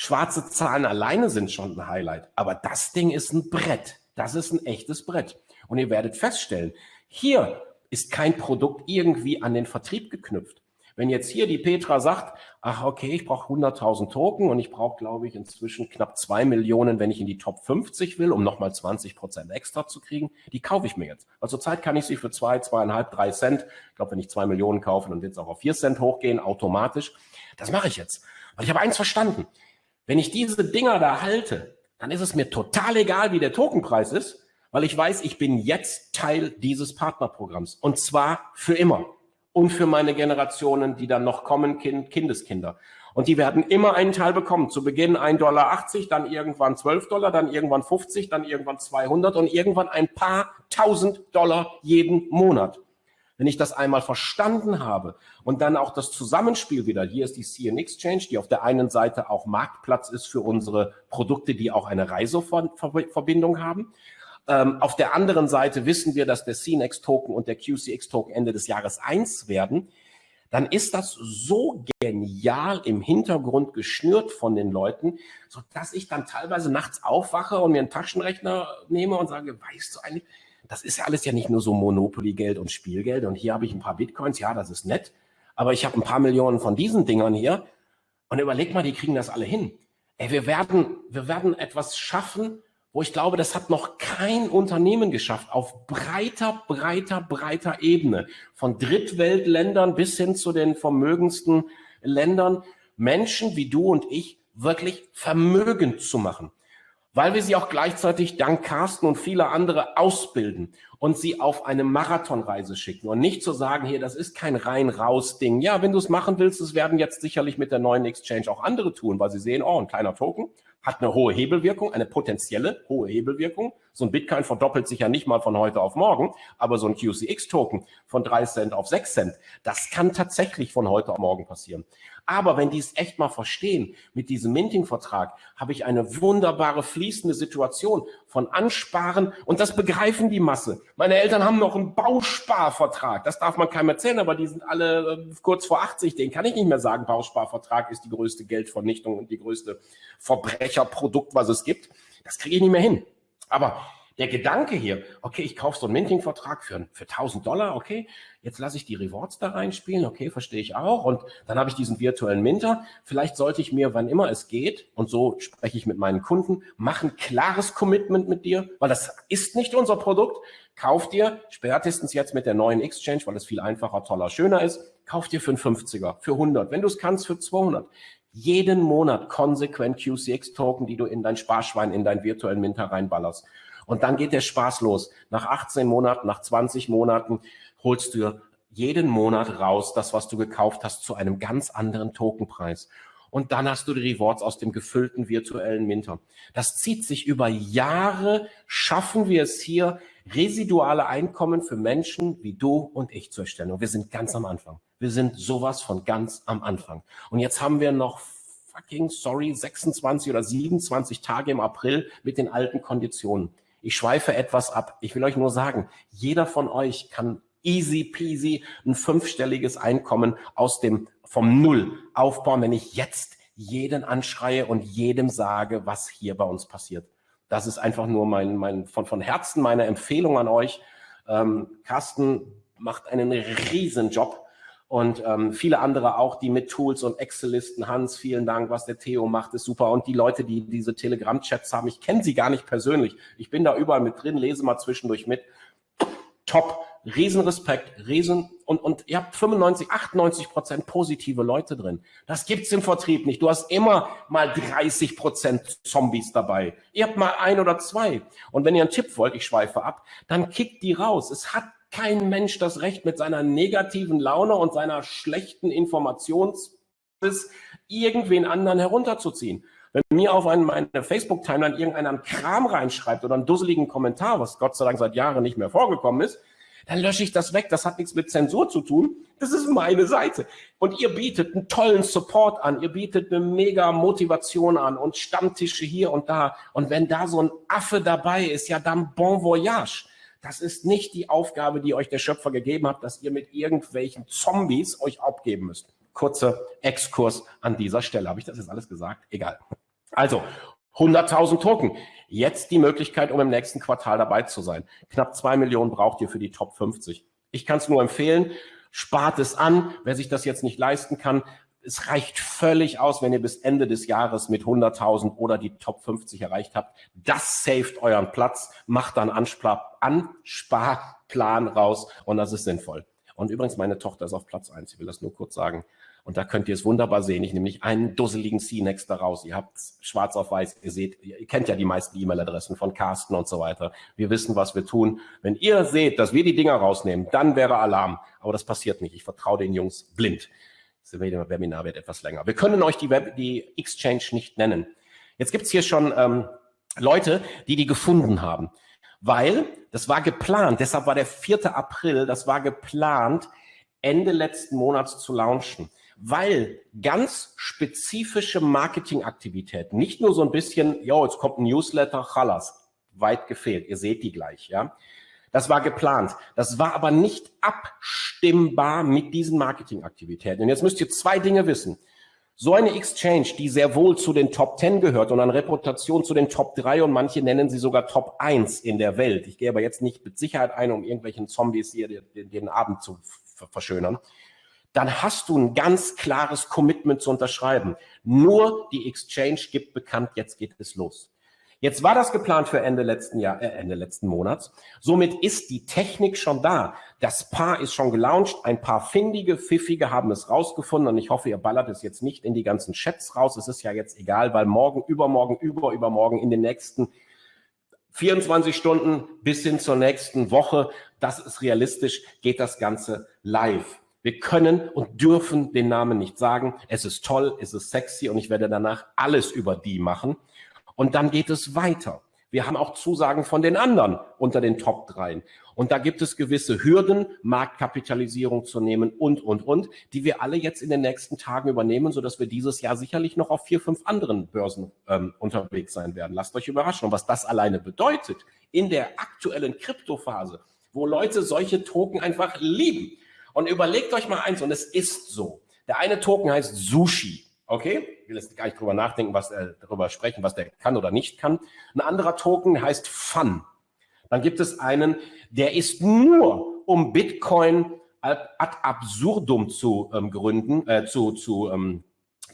[SPEAKER 1] Schwarze Zahlen alleine sind schon ein Highlight, aber das Ding ist ein Brett. Das ist ein echtes Brett. Und ihr werdet feststellen, hier ist kein Produkt irgendwie an den Vertrieb geknüpft. Wenn jetzt hier die Petra sagt, ach okay, ich brauche 100.000 Token und ich brauche, glaube ich, inzwischen knapp zwei Millionen, wenn ich in die Top 50 will, um nochmal 20 Prozent extra zu kriegen, die kaufe ich mir jetzt. Also zurzeit kann ich sie für zwei, zweieinhalb, drei Cent, ich glaube, wenn ich zwei Millionen kaufe, dann wird es auch auf vier Cent hochgehen, automatisch. Das mache ich jetzt. Weil ich habe eins verstanden. Wenn ich diese Dinger da halte, dann ist es mir total egal, wie der Tokenpreis ist, weil ich weiß, ich bin jetzt Teil dieses Partnerprogramms und zwar für immer und für meine Generationen, die dann noch kommen, kind, Kindeskinder. Und die werden immer einen Teil bekommen. Zu Beginn 1,80 Dollar, dann irgendwann 12 Dollar, dann irgendwann 50, dann irgendwann 200 und irgendwann ein paar tausend Dollar jeden Monat. Wenn ich das einmal verstanden habe und dann auch das Zusammenspiel wieder, hier ist die CN Exchange, die auf der einen Seite auch Marktplatz ist für unsere Produkte, die auch eine Reiseverbindung haben. Ähm, auf der anderen Seite wissen wir, dass der CNX-Token und der QCX-Token Ende des Jahres eins werden. Dann ist das so genial im Hintergrund geschnürt von den Leuten, so dass ich dann teilweise nachts aufwache und mir einen Taschenrechner nehme und sage, weißt du eigentlich, das ist ja alles ja nicht nur so Monopoly-Geld und Spielgeld. Und hier habe ich ein paar Bitcoins, ja, das ist nett, aber ich habe ein paar Millionen von diesen Dingern hier. Und überleg mal, die kriegen das alle hin. Ey, wir werden, wir werden etwas schaffen, wo ich glaube, das hat noch kein Unternehmen geschafft, auf breiter, breiter, breiter Ebene, von Drittweltländern bis hin zu den vermögendsten Ländern, Menschen wie du und ich wirklich vermögend zu machen, weil wir sie auch gleichzeitig dank Carsten und vieler andere ausbilden und sie auf eine Marathonreise schicken und nicht zu sagen, hier, das ist kein rein-raus-Ding. Ja, wenn du es machen willst, es werden jetzt sicherlich mit der neuen Exchange auch andere tun, weil sie sehen, oh, ein kleiner Token, hat eine hohe Hebelwirkung, eine potenzielle hohe Hebelwirkung. So ein Bitcoin verdoppelt sich ja nicht mal von heute auf morgen, aber so ein QCX-Token von drei Cent auf sechs Cent, das kann tatsächlich von heute auf morgen passieren. Aber wenn die es echt mal verstehen, mit diesem Minting-Vertrag habe ich eine wunderbare fließende Situation von Ansparen und das begreifen die Masse. Meine Eltern haben noch einen Bausparvertrag, das darf man keinem erzählen, aber die sind alle äh, kurz vor 80, den kann ich nicht mehr sagen, Bausparvertrag ist die größte Geldvernichtung und die größte Verbrecherprodukt, was es gibt. Das kriege ich nicht mehr hin. Aber der Gedanke hier, okay, ich kaufe so einen Minting-Vertrag für, für 1000 Dollar, okay, jetzt lasse ich die Rewards da reinspielen, okay, verstehe ich auch. Und dann habe ich diesen virtuellen Minter. Vielleicht sollte ich mir, wann immer es geht, und so spreche ich mit meinen Kunden, machen klares Commitment mit dir, weil das ist nicht unser Produkt. Kauf dir, spätestens jetzt mit der neuen Exchange, weil es viel einfacher, toller, schöner ist, kauf dir für einen 50er, für 100, wenn du es kannst, für 200 jeden Monat konsequent QCX-Token, die du in dein Sparschwein, in deinen virtuellen Minter reinballerst. Und dann geht der Spaß los. Nach 18 Monaten, nach 20 Monaten holst du jeden Monat raus, das, was du gekauft hast, zu einem ganz anderen Tokenpreis. Und dann hast du die Rewards aus dem gefüllten virtuellen Minter. Das zieht sich über Jahre, schaffen wir es hier, residuale Einkommen für Menschen wie du und ich zu erstellen. Und wir sind ganz am Anfang. Wir sind sowas von ganz am Anfang. Und jetzt haben wir noch fucking, sorry, 26 oder 27 Tage im April mit den alten Konditionen. Ich schweife etwas ab. Ich will euch nur sagen, jeder von euch kann easy peasy ein fünfstelliges Einkommen aus dem, vom Null aufbauen, wenn ich jetzt jeden anschreie und jedem sage, was hier bei uns passiert. Das ist einfach nur mein, mein von, von Herzen meine Empfehlung an euch. Ähm, Carsten macht einen riesen Job und ähm, viele andere auch, die mit Tools und Excel-Listen. Hans, vielen Dank, was der Theo macht, ist super. Und die Leute, die diese Telegram-Chats haben, ich kenne sie gar nicht persönlich. Ich bin da überall mit drin, lese mal zwischendurch mit. Top, Riesenrespekt, Riesen und, und ihr habt 95, 98 Prozent positive Leute drin. Das gibt's im Vertrieb nicht. Du hast immer mal 30 Prozent Zombies dabei. Ihr habt mal ein oder zwei. Und wenn ihr einen Tipp wollt, ich schweife ab, dann kickt die raus. Es hat kein Mensch das Recht, mit seiner negativen Laune und seiner schlechten Informationsbiss irgendwen anderen herunterzuziehen. Wenn mir auf einen, meine Facebook-Timeline irgendeiner einen Kram reinschreibt oder einen dusseligen Kommentar, was Gott sei Dank seit Jahren nicht mehr vorgekommen ist, dann lösche ich das weg. Das hat nichts mit Zensur zu tun. Das ist meine Seite. Und ihr bietet einen tollen Support an. Ihr bietet eine mega Motivation an und Stammtische hier und da. Und wenn da so ein Affe dabei ist, ja dann bon voyage. Das ist nicht die Aufgabe, die euch der Schöpfer gegeben hat, dass ihr mit irgendwelchen Zombies euch abgeben müsst. Kurzer Exkurs an dieser Stelle. Habe ich das jetzt alles gesagt? Egal. Also, 100.000 Token. Jetzt die Möglichkeit, um im nächsten Quartal dabei zu sein. Knapp zwei Millionen braucht ihr für die Top 50. Ich kann es nur empfehlen. Spart es an. Wer sich das jetzt nicht leisten kann, es reicht völlig aus, wenn ihr bis Ende des Jahres mit 100.000 oder die Top 50 erreicht habt. Das saved euren Platz, macht dann Anspar Ansparplan raus und das ist sinnvoll. Und übrigens, meine Tochter ist auf Platz eins. Ich will das nur kurz sagen. Und da könnt ihr es wunderbar sehen. Ich nehme nicht einen dusseligen C-Next daraus. Ihr habt schwarz auf weiß. Ihr seht, ihr kennt ja die meisten E-Mail-Adressen von Carsten und so weiter. Wir wissen, was wir tun. Wenn ihr seht, dass wir die Dinger rausnehmen, dann wäre Alarm. Aber das passiert nicht. Ich vertraue den Jungs blind. Webinar wird etwas länger. Wir können euch die, Web, die Exchange nicht nennen. Jetzt gibt es hier schon ähm, Leute, die die gefunden haben. Weil, das war geplant, deshalb war der 4. April, das war geplant, Ende letzten Monats zu launchen. Weil ganz spezifische Marketingaktivitäten, nicht nur so ein bisschen, jo, jetzt kommt ein Newsletter, chalas, weit gefehlt, ihr seht die gleich, ja. Das war geplant. Das war aber nicht abstimmbar mit diesen Marketingaktivitäten. Und jetzt müsst ihr zwei Dinge wissen. So eine Exchange, die sehr wohl zu den Top 10 gehört und an Reputation zu den Top 3 und manche nennen sie sogar Top 1 in der Welt. Ich gehe aber jetzt nicht mit Sicherheit ein, um irgendwelchen Zombies hier den, den Abend zu verschönern. Dann hast du ein ganz klares Commitment zu unterschreiben. Nur die Exchange gibt bekannt, jetzt geht es los. Jetzt war das geplant für Ende letzten Jahr, äh, Ende letzten Monats. Somit ist die Technik schon da. Das Paar ist schon gelauncht. Ein paar findige, pfiffige haben es rausgefunden und ich hoffe, ihr ballert es jetzt nicht in die ganzen Chats raus. Es ist ja jetzt egal, weil morgen, übermorgen, über, übermorgen in den nächsten 24 Stunden bis hin zur nächsten Woche, das ist realistisch, geht das Ganze live. Wir können und dürfen den Namen nicht sagen. Es ist toll, es ist sexy und ich werde danach alles über die machen. Und dann geht es weiter. Wir haben auch Zusagen von den anderen unter den Top 3. Und da gibt es gewisse Hürden, Marktkapitalisierung zu nehmen und, und, und, die wir alle jetzt in den nächsten Tagen übernehmen, sodass wir dieses Jahr sicherlich noch auf vier, fünf anderen Börsen ähm, unterwegs sein werden. Lasst euch überraschen. Und was das alleine bedeutet in der aktuellen Kryptophase, wo Leute solche Token einfach lieben. Und überlegt euch mal eins, und es ist so. Der eine Token heißt Sushi. Okay, will jetzt gar nicht drüber nachdenken, was er darüber sprechen, was der kann oder nicht kann. Ein anderer Token heißt Fun. Dann gibt es einen, der ist nur, um Bitcoin ad absurdum zu ähm, gründen, äh, zu, zu, ähm,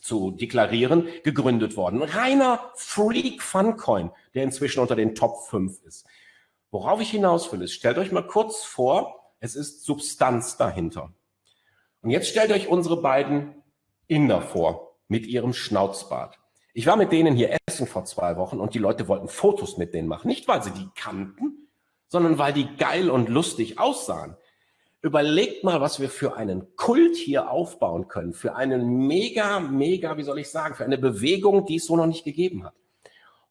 [SPEAKER 1] zu deklarieren, gegründet worden. Ein reiner Freak Funcoin, der inzwischen unter den Top 5 ist. Worauf ich hinaus will, ist, stellt euch mal kurz vor, es ist Substanz dahinter. Und jetzt stellt euch unsere beiden Inder vor mit ihrem Schnauzbart. Ich war mit denen hier essen vor zwei Wochen und die Leute wollten Fotos mit denen machen. Nicht, weil sie die kannten, sondern weil die geil und lustig aussahen. Überlegt mal, was wir für einen Kult hier aufbauen können, für einen mega, mega, wie soll ich sagen, für eine Bewegung, die es so noch nicht gegeben hat.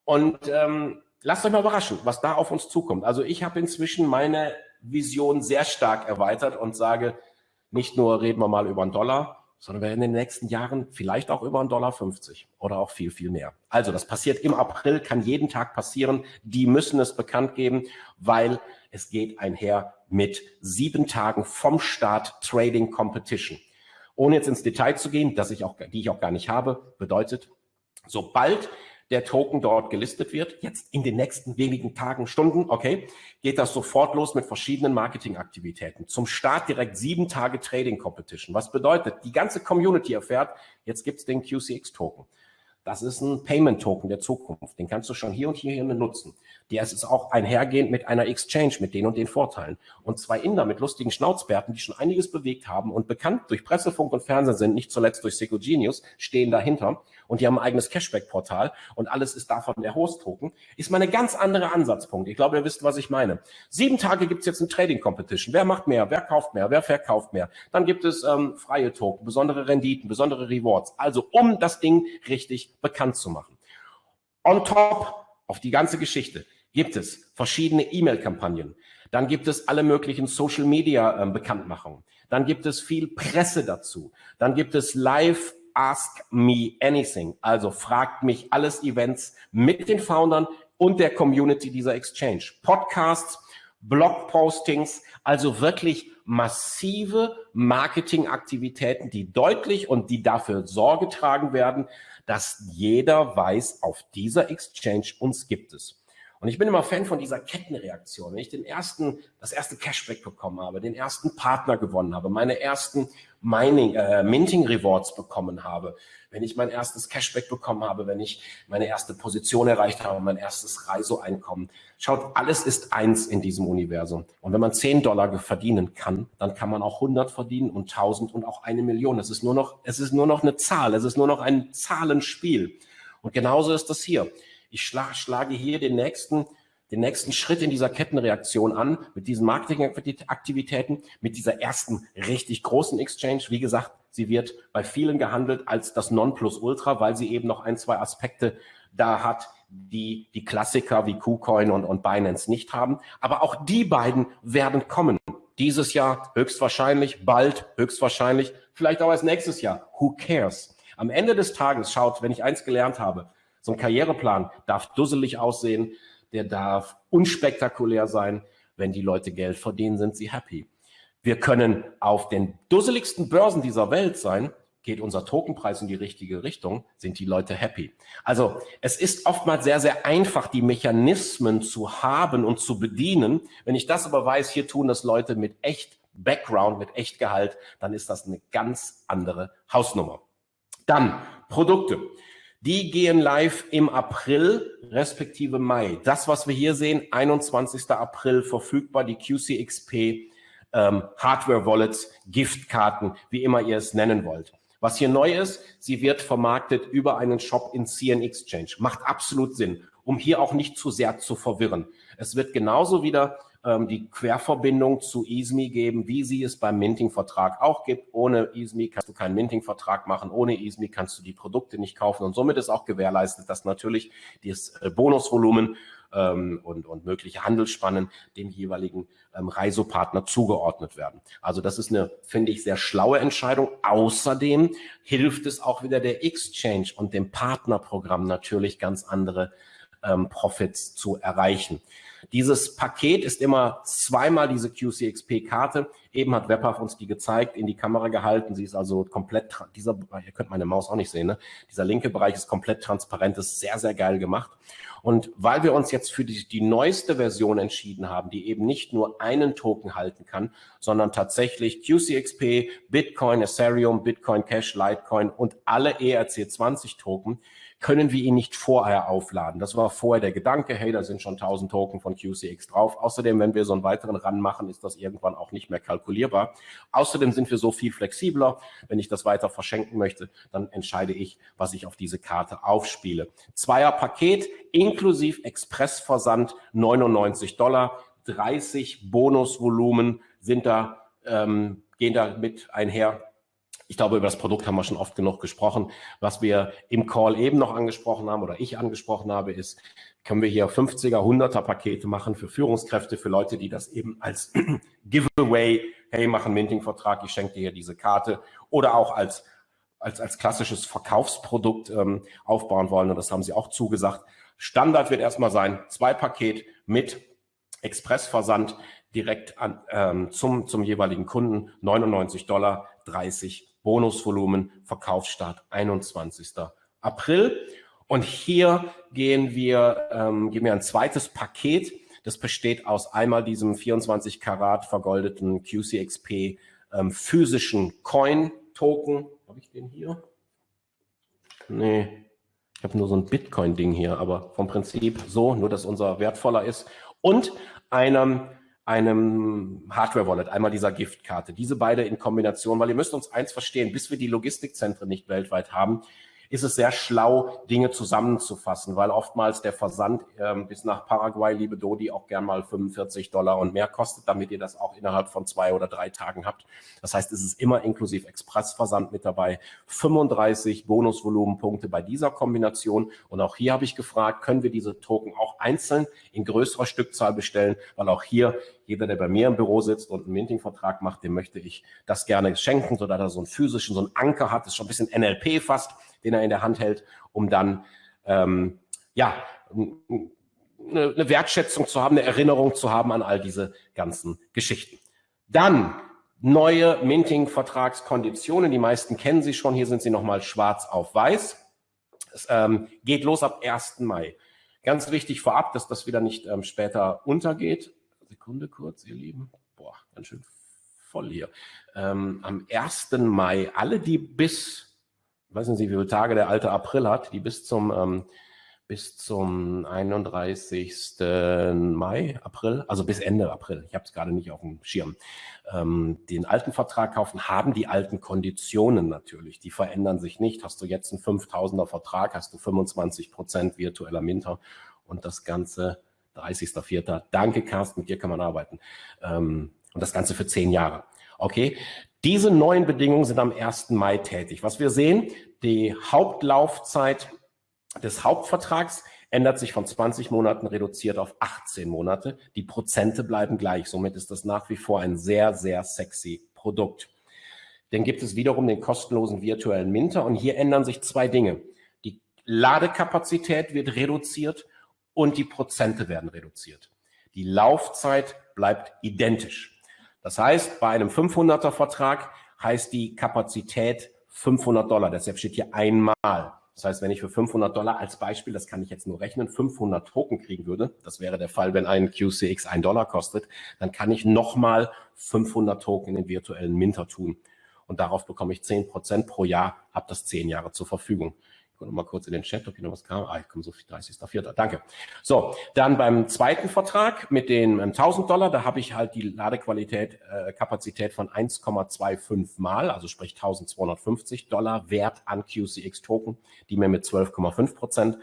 [SPEAKER 1] Und ähm, lasst euch mal überraschen, was da auf uns zukommt. Also ich habe inzwischen meine Vision sehr stark erweitert und sage, nicht nur reden wir mal über einen Dollar, sondern wir werden in den nächsten Jahren vielleicht auch über einen Dollar 50 oder auch viel, viel mehr. Also das passiert im April, kann jeden Tag passieren. Die müssen es bekannt geben, weil es geht einher mit sieben Tagen vom Start Trading Competition. Ohne jetzt ins Detail zu gehen, dass ich auch, die ich auch gar nicht habe, bedeutet, sobald der Token dort gelistet wird, jetzt in den nächsten wenigen Tagen, Stunden, okay, geht das sofort los mit verschiedenen Marketingaktivitäten. Zum Start direkt sieben Tage Trading Competition. Was bedeutet, die ganze Community erfährt, jetzt gibt's den QCX-Token. Das ist ein Payment-Token der Zukunft. Den kannst du schon hier und hier nutzen. Der ist auch einhergehend mit einer Exchange, mit den und den Vorteilen. Und zwei Inder mit lustigen Schnauzbärten, die schon einiges bewegt haben und bekannt durch Pressefunk und Fernsehen sind, nicht zuletzt durch Seco Genius, stehen dahinter. Und die haben ein eigenes Cashback-Portal und alles ist davon der Host-Token. Ist mal eine ganz andere Ansatzpunkt. Ich glaube, ihr wisst, was ich meine. Sieben Tage gibt's jetzt ein Trading-Competition. Wer macht mehr? Wer kauft mehr? Wer verkauft mehr? Dann gibt es ähm, freie Token, besondere Renditen, besondere Rewards. Also um das Ding richtig bekannt zu machen. On top auf die ganze Geschichte gibt es verschiedene E-Mail-Kampagnen. Dann gibt es alle möglichen Social-Media-Bekanntmachungen. Ähm, Dann gibt es viel Presse dazu. Dann gibt es Live Ask Me Anything. Also fragt mich alles Events mit den Foundern und der Community dieser Exchange. Podcasts, Blogpostings, also wirklich massive Marketingaktivitäten, die deutlich und die dafür Sorge tragen werden, dass jeder weiß, auf dieser Exchange uns gibt es. Und ich bin immer Fan von dieser Kettenreaktion. Wenn ich den ersten, das erste Cashback bekommen habe, den ersten Partner gewonnen habe, meine ersten Mining, äh, Minting Rewards bekommen habe, wenn ich mein erstes Cashback bekommen habe, wenn ich meine erste Position erreicht habe, mein erstes Reiseeinkommen. Schaut, alles ist eins in diesem Universum. Und wenn man 10 Dollar verdienen kann, dann kann man auch 100 verdienen und 1000 und auch eine Million. Es ist nur noch, es ist nur noch eine Zahl. Es ist nur noch ein Zahlenspiel. Und genauso ist das hier. Ich schlage hier den nächsten, den nächsten Schritt in dieser Kettenreaktion an mit diesen Marketingaktivitäten, mit dieser ersten richtig großen Exchange. Wie gesagt, sie wird bei vielen gehandelt als das Nonplusultra, weil sie eben noch ein, zwei Aspekte da hat, die die Klassiker wie KuCoin und, und Binance nicht haben. Aber auch die beiden werden kommen. Dieses Jahr höchstwahrscheinlich, bald höchstwahrscheinlich, vielleicht auch als nächstes Jahr. Who cares? Am Ende des Tages schaut, wenn ich eins gelernt habe, so ein Karriereplan darf dusselig aussehen, der darf unspektakulär sein. Wenn die Leute Geld verdienen, sind sie happy. Wir können auf den dusseligsten Börsen dieser Welt sein, geht unser Tokenpreis in die richtige Richtung, sind die Leute happy. Also es ist oftmals sehr, sehr einfach, die Mechanismen zu haben und zu bedienen. Wenn ich das aber weiß, hier tun das Leute mit echt Background, mit echt Gehalt, dann ist das eine ganz andere Hausnummer. Dann Produkte. Die gehen live im April respektive Mai. Das, was wir hier sehen, 21. April verfügbar, die QCXP ähm, Hardware Wallets, Giftkarten, wie immer ihr es nennen wollt. Was hier neu ist, sie wird vermarktet über einen Shop in CN Exchange. Macht absolut Sinn, um hier auch nicht zu sehr zu verwirren. Es wird genauso wieder ähm, die Querverbindung zu EASME geben, wie sie es beim Minting-Vertrag auch gibt. Ohne EASME kannst du keinen Minting-Vertrag machen, ohne EASME kannst du die Produkte nicht kaufen und somit ist auch gewährleistet, dass natürlich das äh, Bonusvolumen ähm, und, und mögliche Handelsspannen dem jeweiligen ähm, Reisopartner zugeordnet werden. Also das ist eine, finde ich, sehr schlaue Entscheidung. Außerdem hilft es auch wieder der Exchange und dem Partnerprogramm natürlich ganz andere ähm, Profits zu erreichen. Dieses Paket ist immer zweimal diese QCXP-Karte. Eben hat Webpath uns die gezeigt, in die Kamera gehalten. Sie ist also komplett, dieser, ihr könnt meine Maus auch nicht sehen, ne? dieser linke Bereich ist komplett transparent, ist sehr, sehr geil gemacht. Und weil wir uns jetzt für die, die neueste Version entschieden haben, die eben nicht nur einen Token halten kann, sondern tatsächlich QCXP, Bitcoin, Ethereum, Bitcoin Cash, Litecoin und alle ERC20 Token, können wir ihn nicht vorher aufladen. Das war vorher der Gedanke, hey, da sind schon 1000 Token von QCX drauf. Außerdem, wenn wir so einen weiteren Run machen, ist das irgendwann auch nicht mehr kalkulierbar. Außerdem sind wir so viel flexibler. Wenn ich das weiter verschenken möchte, dann entscheide ich, was ich auf diese Karte aufspiele. Zweier Paket inklusive Expressversand 99 Dollar, 30 Bonusvolumen sind da, ähm, gehen da mit einher ich glaube, über das Produkt haben wir schon oft genug gesprochen. Was wir im Call eben noch angesprochen haben oder ich angesprochen habe, ist, können wir hier 50er, 100er Pakete machen für Führungskräfte, für Leute, die das eben als [clears throat] Giveaway, hey, mach einen Minting-Vertrag, ich schenke dir hier diese Karte oder auch als, als, als klassisches Verkaufsprodukt ähm, aufbauen wollen. Und das haben sie auch zugesagt. Standard wird erstmal sein, zwei Paket mit Expressversand direkt an, ähm, zum, zum jeweiligen Kunden, 99 Dollar, 30 Bonusvolumen, Verkaufsstart 21. April. Und hier gehen wir, ähm, geben wir ein zweites Paket. Das besteht aus einmal diesem 24 Karat vergoldeten QCXP ähm, physischen Coin-Token. Habe ich den hier? Nee, ich habe nur so ein Bitcoin-Ding hier, aber vom Prinzip so, nur dass unser wertvoller ist. Und einem, einem Hardware-Wallet, einmal dieser Giftkarte. Diese beide in Kombination, weil ihr müsst uns eins verstehen, bis wir die Logistikzentren nicht weltweit haben, ist es sehr schlau, Dinge zusammenzufassen, weil oftmals der Versand ähm, bis nach Paraguay, liebe Dodi, auch gern mal 45 Dollar und mehr kostet, damit ihr das auch innerhalb von zwei oder drei Tagen habt. Das heißt, es ist immer inklusive Expressversand mit dabei. 35 Bonusvolumenpunkte bei dieser Kombination. Und auch hier habe ich gefragt, können wir diese Token auch einzeln in größerer Stückzahl bestellen, weil auch hier jeder, der bei mir im Büro sitzt und einen Minting-Vertrag macht, dem möchte ich das gerne schenken, sodass er so einen physischen, so einen Anker hat, das ist schon ein bisschen NLP fast, den er in der Hand hält, um dann ähm, ja eine, Wertschätzung zu haben, eine Erinnerung zu haben an all diese ganzen Geschichten. Dann neue Minting-Vertragskonditionen. Die meisten kennen sie schon. Hier sind sie nochmal schwarz auf weiß. Es ähm, geht los ab 1. Mai. Ganz wichtig vorab, dass das wieder nicht ähm, später untergeht. Sekunde kurz, ihr Lieben. Boah, ganz schön voll hier. Ähm, am 1. Mai, alle, die bis weiß nicht, wie viele Tage der alte April hat, die bis zum, ähm, bis zum 31. Mai, April, also bis Ende April, ich habe es gerade nicht auf dem Schirm, ähm, den alten Vertrag kaufen, haben die alten Konditionen natürlich, die verändern sich nicht. Hast du jetzt einen 5000er Vertrag, hast du 25 Prozent virtueller Minter und das Ganze 30.04. Danke, Carsten, mit dir kann man arbeiten. Ähm, und das Ganze für zehn Jahre. Okay, diese neuen Bedingungen sind am 1. Mai tätig. Was wir sehen, die Hauptlaufzeit des Hauptvertrags ändert sich von 20 Monaten reduziert auf 18 Monate. Die Prozente bleiben gleich. Somit ist das nach wie vor ein sehr, sehr sexy Produkt. Dann gibt es wiederum den kostenlosen virtuellen Minter und hier ändern sich zwei Dinge. Die Ladekapazität wird reduziert und die Prozente werden reduziert. Die Laufzeit bleibt identisch. Das heißt, bei einem 500er Vertrag heißt die Kapazität 500 Dollar. Deshalb steht hier einmal. Das heißt, wenn ich für 500 Dollar als Beispiel, das kann ich jetzt nur rechnen, 500 Token kriegen würde, das wäre der Fall, wenn ein QCX 1 Dollar kostet, dann kann ich nochmal 500 Token in den virtuellen Minter tun. Und darauf bekomme ich 10 Prozent pro Jahr, habe das 10 Jahre zur Verfügung. Ich gucke noch mal kurz in den Chat, ob hier noch was kam. Ah, ich komme so 30.04. Danke. So, dann beim zweiten Vertrag mit den 1000 ähm, Dollar, da habe ich halt die Ladequalität, äh, Kapazität von 1,25 mal, also sprich 1250 Dollar Wert an QCX Token, die mir mit 12,5 Prozent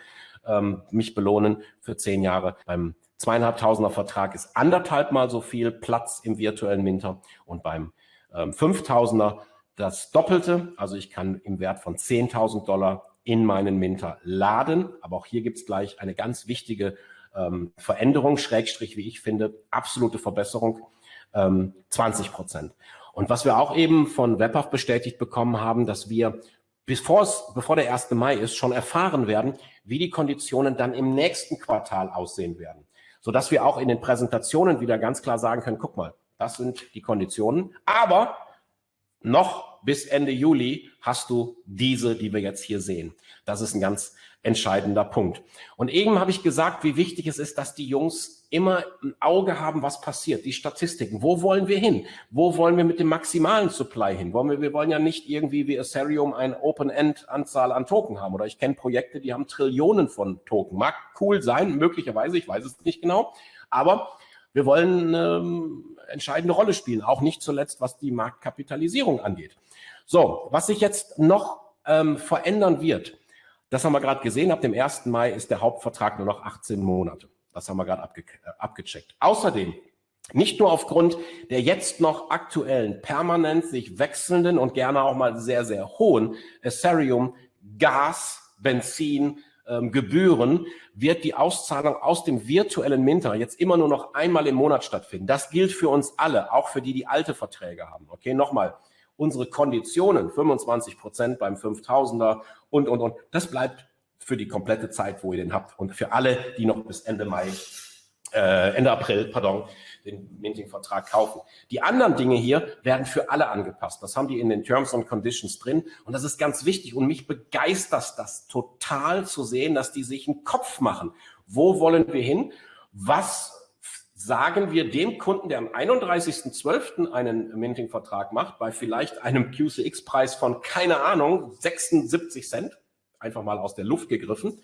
[SPEAKER 1] ähm, mich belohnen für zehn Jahre. Beim zweieinhalbtausender Vertrag ist anderthalb mal so viel Platz im virtuellen Minter und beim ähm, 5000er das Doppelte. Also ich kann im Wert von 10.000 Dollar in meinen Minter laden. Aber auch hier gibt es gleich eine ganz wichtige ähm, Veränderung, Schrägstrich, wie ich finde, absolute Verbesserung, ähm, 20 Prozent. Und was wir auch eben von Webhaft bestätigt bekommen haben, dass wir bevor der 1. Mai ist, schon erfahren werden, wie die Konditionen dann im nächsten Quartal aussehen werden. Sodass wir auch in den Präsentationen wieder ganz klar sagen können, guck mal, das sind die Konditionen. Aber noch bis Ende Juli hast du diese, die wir jetzt hier sehen. Das ist ein ganz entscheidender Punkt. Und eben habe ich gesagt, wie wichtig es ist, dass die Jungs immer ein Auge haben, was passiert, die Statistiken. Wo wollen wir hin? Wo wollen wir mit dem maximalen Supply hin? Wollen wir, wir wollen ja nicht irgendwie wie Ethereum eine Open-End-Anzahl an Token haben. Oder ich kenne Projekte, die haben Trillionen von Token. Mag cool sein, möglicherweise, ich weiß es nicht genau. Aber wir wollen eine ähm, entscheidende Rolle spielen, auch nicht zuletzt, was die Marktkapitalisierung angeht. So, was sich jetzt noch ähm, verändern wird, das haben wir gerade gesehen, ab dem 1. Mai ist der Hauptvertrag nur noch 18 Monate. Das haben wir gerade abge äh, abgecheckt. Außerdem, nicht nur aufgrund der jetzt noch aktuellen, permanent sich wechselnden und gerne auch mal sehr, sehr hohen Ethereum, Gas, Benzin, ähm, Gebühren wird die Auszahlung aus dem virtuellen Minter jetzt immer nur noch einmal im Monat stattfinden. Das gilt für uns alle, auch für die, die alte Verträge haben. Okay, nochmal, unsere Konditionen, 25 Prozent beim 5000er und, und, und, das bleibt für die komplette Zeit, wo ihr den habt und für alle, die noch bis Ende Mai, äh, Ende April, pardon, den Minting-Vertrag kaufen. Die anderen Dinge hier werden für alle angepasst. Das haben die in den Terms and Conditions drin. Und das ist ganz wichtig. Und mich begeistert das total zu sehen, dass die sich einen Kopf machen. Wo wollen wir hin? Was sagen wir dem Kunden, der am 31.12. einen Minting-Vertrag macht, bei vielleicht einem QCX-Preis von, keine Ahnung, 76 Cent, einfach mal aus der Luft gegriffen,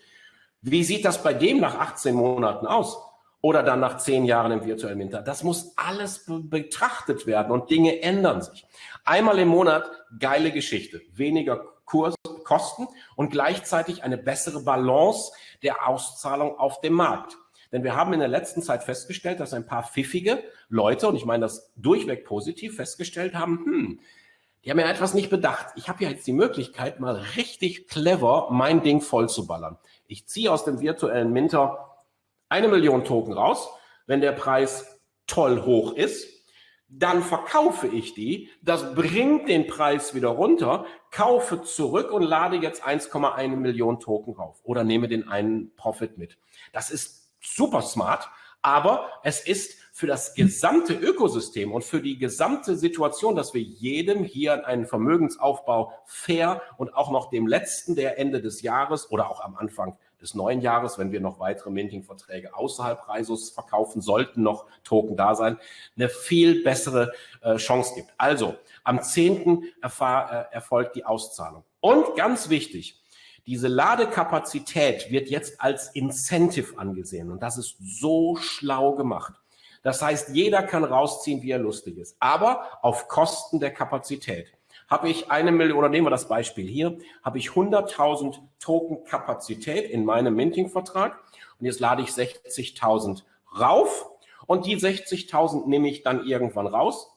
[SPEAKER 1] wie sieht das bei dem nach 18 Monaten aus? Oder dann nach 10 Jahren im virtuellen Winter? Das muss alles be betrachtet werden und Dinge ändern sich. Einmal im Monat, geile Geschichte. Weniger Kurs, Kosten und gleichzeitig eine bessere Balance der Auszahlung auf dem Markt. Denn wir haben in der letzten Zeit festgestellt, dass ein paar pfiffige Leute, und ich meine das durchweg positiv, festgestellt haben, hm, die haben ja etwas nicht bedacht. Ich habe ja jetzt die Möglichkeit, mal richtig clever mein Ding voll zu ballern. Ich ziehe aus dem virtuellen Minter eine Million Token raus. Wenn der Preis toll hoch ist, dann verkaufe ich die. Das bringt den Preis wieder runter, kaufe zurück und lade jetzt 1,1 Millionen Token rauf oder nehme den einen Profit mit. Das ist super smart, aber es ist für das gesamte Ökosystem und für die gesamte Situation, dass wir jedem hier einen Vermögensaufbau fair und auch noch dem letzten, der Ende des Jahres oder auch am Anfang des neuen Jahres, wenn wir noch weitere Minting-Verträge außerhalb Reisos verkaufen sollten, noch Token da sein, eine viel bessere äh, Chance gibt. Also am 10. Erfahr, äh, erfolgt die Auszahlung. Und ganz wichtig, diese Ladekapazität wird jetzt als Incentive angesehen und das ist so schlau gemacht. Das heißt, jeder kann rausziehen, wie er lustig ist, aber auf Kosten der Kapazität. Habe ich eine Million, oder nehmen wir das Beispiel hier, habe ich 100.000 Token Kapazität in meinem Minting-Vertrag und jetzt lade ich 60.000 rauf und die 60.000 nehme ich dann irgendwann raus,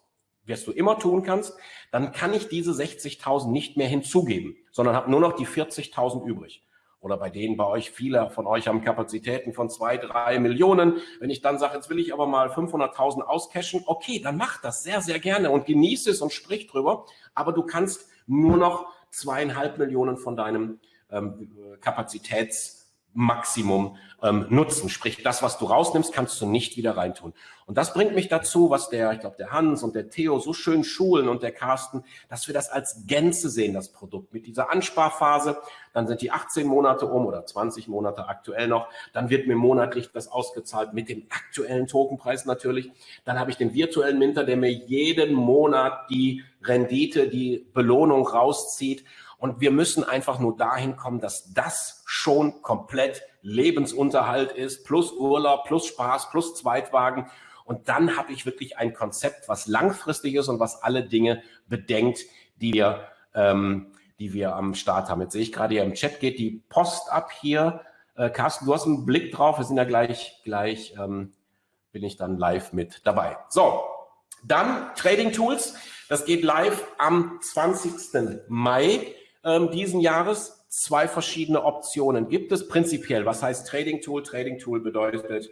[SPEAKER 1] wirst du immer tun kannst, dann kann ich diese 60.000 nicht mehr hinzugeben sondern habe nur noch die 40.000 übrig. Oder bei denen bei euch, viele von euch haben Kapazitäten von zwei, drei Millionen. Wenn ich dann sage, jetzt will ich aber mal 500.000 auscashen, okay, dann mach das sehr, sehr gerne und genieße es und sprich drüber. Aber du kannst nur noch zweieinhalb Millionen von deinem ähm, Kapazitäts Maximum ähm, nutzen. Sprich, das, was du rausnimmst, kannst du nicht wieder reintun. Und das bringt mich dazu, was der, ich glaube, der Hans und der Theo so schön schulen und der Carsten, dass wir das als Gänze sehen, das Produkt. Mit dieser Ansparphase, dann sind die 18 Monate um oder 20 Monate aktuell noch, dann wird mir monatlich das ausgezahlt mit dem aktuellen Tokenpreis natürlich. Dann habe ich den virtuellen Minter, der mir jeden Monat die Rendite, die Belohnung rauszieht und wir müssen einfach nur dahin kommen, dass das schon komplett Lebensunterhalt ist, plus Urlaub, plus Spaß, plus Zweitwagen. Und dann habe ich wirklich ein Konzept, was langfristig ist und was alle Dinge bedenkt, die wir, ähm, die wir am Start haben. Jetzt sehe ich gerade hier im Chat geht die Post ab hier. Äh, Carsten, du hast einen Blick drauf. Wir sind ja gleich, gleich ähm, bin ich dann live mit dabei. So, dann Trading Tools. Das geht live am 20. Mai ähm, diesen Jahres. Zwei verschiedene Optionen gibt es prinzipiell. Was heißt Trading Tool? Trading Tool bedeutet,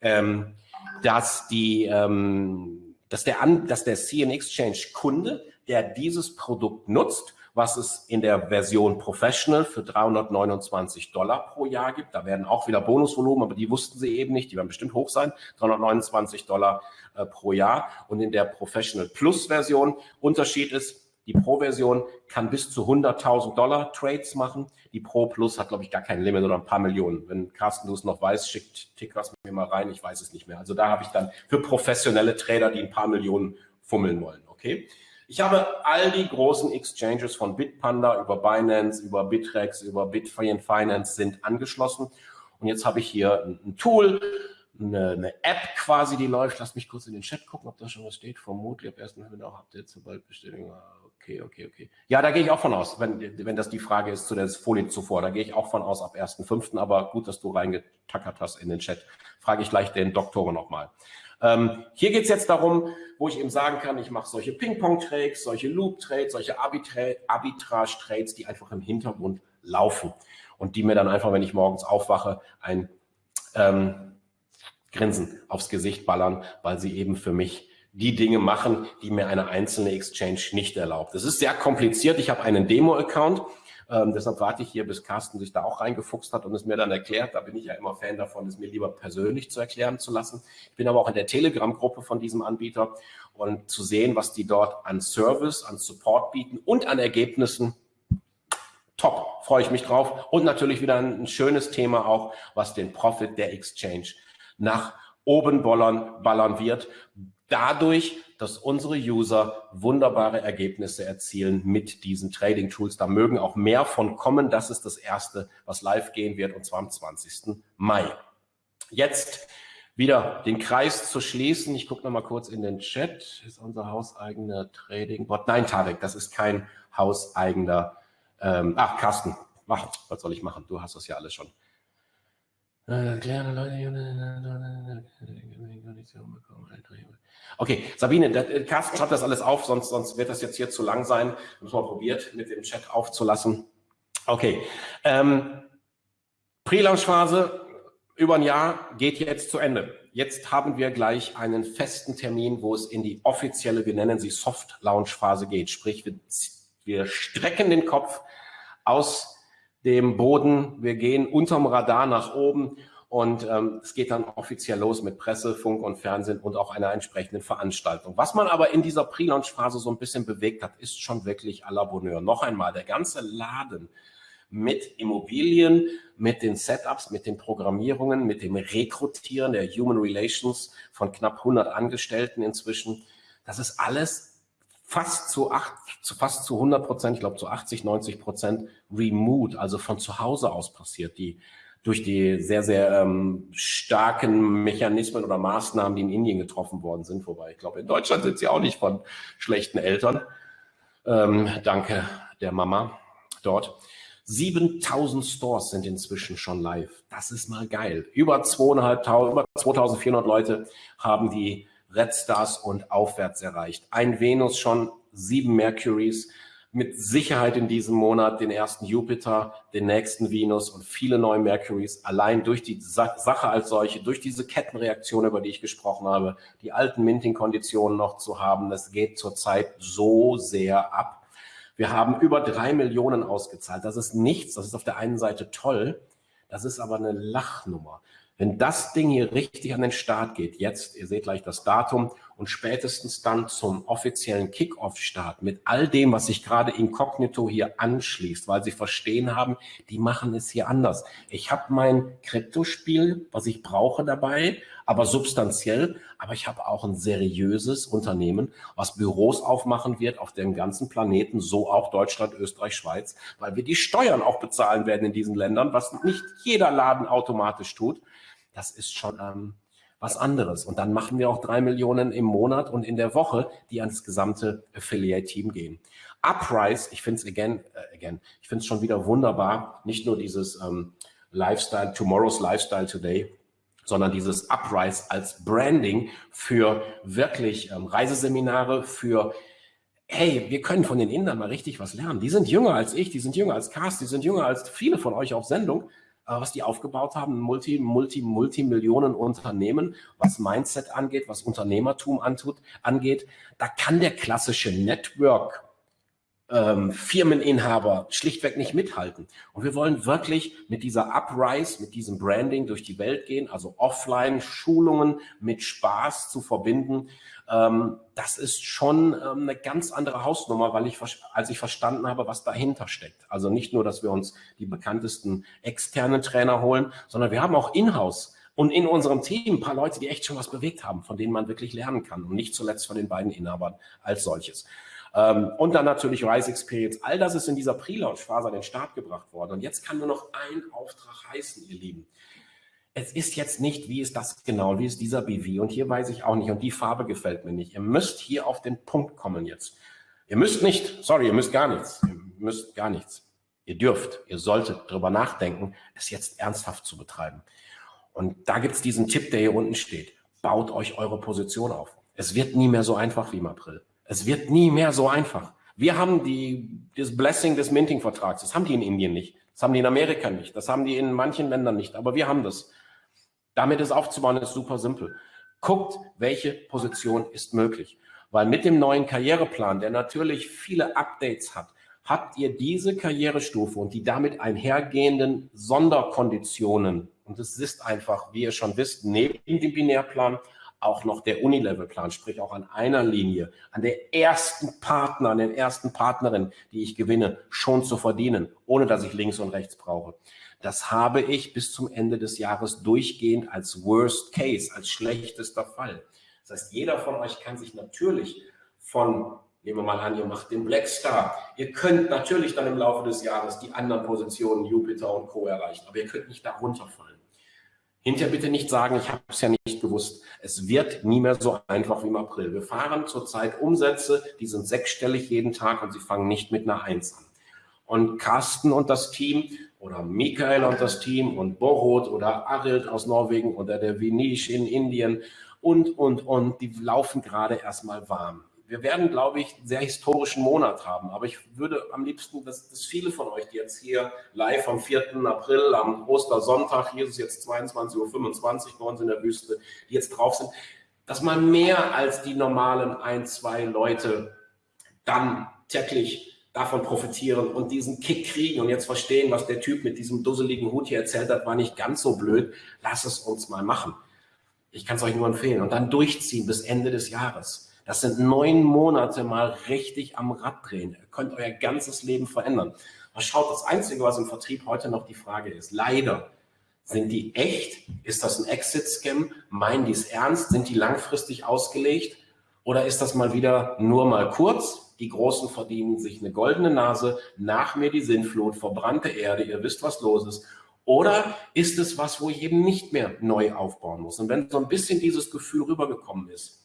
[SPEAKER 1] ähm, dass, die, ähm, dass, der An dass der CN Exchange Kunde, der dieses Produkt nutzt, was es in der Version Professional für 329 Dollar pro Jahr gibt. Da werden auch wieder Bonusvolumen, aber die wussten sie eben nicht. Die werden bestimmt hoch sein. 329 Dollar äh, pro Jahr. Und in der Professional Plus Version Unterschied ist, die Pro-Version kann bis zu 100.000 Dollar Trades machen. Die Pro Plus hat, glaube ich, gar kein Limit oder ein paar Millionen. Wenn Carsten du es noch weißt, schickt Tickers mir mal rein. Ich weiß es nicht mehr. Also da habe ich dann für professionelle Trader, die ein paar Millionen fummeln wollen. Okay. Ich habe all die großen Exchanges von Bitpanda über Binance, über Bitrex, über Bitfree Finance sind angeschlossen. Und jetzt habe ich hier ein, Tool, eine, eine, App quasi, die läuft. Lass mich kurz in den Chat gucken, ob da schon was steht. Vermutlich ab 1. November habt ihr sobald Bestätigung okay, okay, okay. Ja, da gehe ich auch von aus, wenn, wenn das die Frage ist zu der Folie zuvor. Da gehe ich auch von aus ab 1.5. Aber gut, dass du reingetackert hast in den Chat. Frage ich gleich den Doktoren nochmal. Ähm, hier geht es jetzt darum, wo ich eben sagen kann, ich mache solche Ping-Pong-Trades, solche Loop-Trades, solche Arbitrage-Trades, die einfach im Hintergrund laufen und die mir dann einfach, wenn ich morgens aufwache, ein ähm, Grinsen aufs Gesicht ballern, weil sie eben für mich die Dinge machen, die mir eine einzelne Exchange nicht erlaubt. Es ist sehr kompliziert. Ich habe einen Demo-Account. Ähm, deshalb warte ich hier, bis Carsten sich da auch reingefuchst hat und es mir dann erklärt. Da bin ich ja immer Fan davon, es mir lieber persönlich zu erklären zu lassen. Ich bin aber auch in der Telegram-Gruppe von diesem Anbieter und zu sehen, was die dort an Service, an Support bieten und an Ergebnissen. Top, freue ich mich drauf. Und natürlich wieder ein, schönes Thema auch, was den Profit der Exchange nach oben ballern, ballern wird. Dadurch, dass unsere User wunderbare Ergebnisse erzielen mit diesen Trading Tools. Da mögen auch mehr von kommen. Das ist das erste, was live gehen wird und zwar am 20. Mai. Jetzt wieder den Kreis zu schließen. Ich gucke noch mal kurz in den Chat. Ist unser hauseigener Trading-Bot? Nein, Tarek, das ist kein hauseigener. Ähm, ach, Carsten, ach, was soll ich machen? Du hast das ja alles schon. Okay, Sabine, Carsten schreibt das alles auf, sonst, sonst wird das jetzt hier zu lang sein. Müssen wir probiert, mit dem Chat aufzulassen. Okay, ähm, Pre-Launch-Phase über ein Jahr geht jetzt zu Ende. Jetzt haben wir gleich einen festen Termin, wo es in die offizielle, wir nennen sie Soft-Launch-Phase geht. Sprich, wir, wir strecken den Kopf aus dem Boden, wir gehen unterm Radar nach oben und ähm, es geht dann offiziell los mit Presse, Funk und Fernsehen und auch einer entsprechenden Veranstaltung. Was man aber in dieser Pre-Launch-Phase so ein bisschen bewegt hat, ist schon wirklich à la Bonheur. Noch einmal, der ganze Laden mit Immobilien, mit den Setups, mit den Programmierungen, mit dem Rekrutieren der Human Relations von knapp 100 Angestellten inzwischen. Das ist alles fast zu, acht, zu fast zu 100 Prozent, ich glaube zu 80, 90 Prozent remote, also von zu Hause aus passiert. Die durch die sehr, sehr ähm, starken Mechanismen oder Maßnahmen, die in Indien getroffen worden sind. Wobei ich glaube, in Deutschland sind sie auch nicht von schlechten Eltern. Ähm, danke der Mama dort. 7000 Stores sind inzwischen schon live. Das ist mal geil. Über 2500, über 2400 Leute haben die Red Stars und aufwärts erreicht. Ein Venus schon, sieben Mercuries, mit Sicherheit in diesem Monat den ersten Jupiter, den nächsten Venus und viele neue Mercuries, allein durch die Sache als solche, durch diese Kettenreaktion, über die ich gesprochen habe, die alten Minting-Konditionen noch zu haben, das geht zurzeit so sehr ab. Wir haben über drei Millionen ausgezahlt. Das ist nichts. Das ist auf der einen Seite toll. Das ist aber eine Lachnummer. Wenn das Ding hier richtig an den Start geht, jetzt, ihr seht gleich das Datum und spätestens dann zum offiziellen Kickoff-Start mit all dem, was sich gerade inkognito hier anschließt, weil sie verstehen haben, die machen es hier anders. Ich habe mein Kryptospiel, was ich brauche dabei, aber substanziell, aber ich habe auch ein seriöses Unternehmen, was Büros aufmachen wird auf dem ganzen Planeten, so auch Deutschland, Österreich, Schweiz, weil wir die Steuern auch bezahlen werden in diesen Ländern, was nicht jeder Laden automatisch tut das ist schon ähm, was anderes. Und dann machen wir auch drei Millionen im Monat und in der Woche, die ans gesamte Affiliate-Team gehen. Uprise, ich finde es again, äh, again, ich finde es schon wieder wunderbar, nicht nur dieses ähm, Lifestyle, Tomorrow's Lifestyle Today, sondern dieses Uprise als Branding für wirklich ähm, Reiseseminare, für hey, wir können von den Indern mal richtig was lernen. Die sind jünger als ich, die sind jünger als Cast, die sind jünger als viele von euch auf Sendung. Äh, was die aufgebaut haben, Multi, Multi, Multimillionen Unternehmen, was Mindset angeht, was Unternehmertum antut, angeht. Da kann der klassische Network ähm, Firmeninhaber schlichtweg nicht mithalten. Und wir wollen wirklich mit dieser Uprise, mit diesem Branding durch die Welt gehen, also Offline-Schulungen mit Spaß zu verbinden. Ähm, das ist schon ähm, eine ganz andere Hausnummer, weil ich, als ich verstanden habe, was dahinter steckt. Also nicht nur, dass wir uns die bekanntesten externen Trainer holen, sondern wir haben auch Inhouse und in unserem Team ein paar Leute, die echt schon was bewegt haben, von denen man wirklich lernen kann und nicht zuletzt von den beiden Inhabern als solches. Ähm, und dann natürlich Rise Experience. All das ist in dieser Pre-Launch-Phase an den Start gebracht worden. Und jetzt kann nur noch ein Auftrag heißen, ihr Lieben. Es ist jetzt nicht, wie ist das genau, wie ist dieser BV und hier weiß ich auch nicht und die Farbe gefällt mir nicht. Ihr müsst hier auf den Punkt kommen jetzt. Ihr müsst nicht, sorry, ihr müsst gar nichts, ihr müsst gar nichts. Ihr dürft, ihr solltet darüber nachdenken, es jetzt ernsthaft zu betreiben. Und da gibt es diesen Tipp, der hier unten steht. Baut euch eure Position auf. Es wird nie mehr so einfach wie im April. Es wird nie mehr so einfach. Wir haben die, das Blessing des Minting-Vertrags. Das haben die in Indien nicht. Das haben die in Amerika nicht. Das haben die in manchen Ländern nicht. Aber wir haben das. Damit es aufzubauen, ist super simpel. Guckt, welche Position ist möglich. Weil mit dem neuen Karriereplan, der natürlich viele Updates hat, habt ihr diese Karrierestufe und die damit einhergehenden Sonderkonditionen, und es ist einfach, wie ihr schon wisst, neben dem Binärplan auch noch der Unilevel-Plan, sprich auch an einer Linie, an der ersten Partner, an den ersten Partnerin, die ich gewinne, schon zu verdienen, ohne dass ich links und rechts brauche. Das habe ich bis zum Ende des Jahres durchgehend als Worst Case, als schlechtester Fall. Das heißt, jeder von euch kann sich natürlich von, nehmen wir mal an, ihr macht den Black Star. Ihr könnt natürlich dann im Laufe des Jahres die anderen Positionen, Jupiter und Co. erreichen, aber ihr könnt nicht darunter fallen. Hinterher bitte nicht sagen, ich habe es ja nicht gewusst. Es wird nie mehr so einfach wie im April. Wir fahren zurzeit Umsätze, die sind sechsstellig jeden Tag und sie fangen nicht mit einer Eins an. Und Carsten und das Team oder Michael und das Team und Borot oder Arild aus Norwegen oder der Vinish in Indien und, und, und, die laufen gerade erstmal warm. Wir werden, glaube ich, einen sehr historischen Monat haben, aber ich würde am liebsten, dass, dass viele von euch, die jetzt hier live am 4. April, am Ostersonntag, es jetzt 22.25 Uhr bei uns in der Wüste, die jetzt drauf sind, dass man mehr als die normalen ein, zwei Leute dann täglich davon profitieren und diesen Kick kriegen und jetzt verstehen, was der Typ mit diesem dusseligen Hut hier erzählt hat, war nicht ganz so blöd. Lass es uns mal machen. Ich kann es euch nur empfehlen. Und dann durchziehen bis Ende des Jahres. Das sind neun Monate mal richtig am Rad drehen. Ihr könnt euer ganzes Leben verändern. Aber schaut, das Einzige, was im Vertrieb heute noch die Frage ist, leider, sind die echt? Ist das ein Exit-Scam? Meinen die es ernst? Sind die langfristig ausgelegt? Oder ist das mal wieder nur mal kurz? Die Großen verdienen sich eine goldene Nase, nach mir die Sinnflut, verbrannte Erde, ihr wisst, was los ist. Oder ist es was, wo ich eben nicht mehr neu aufbauen muss? Und wenn so ein bisschen dieses Gefühl rübergekommen ist,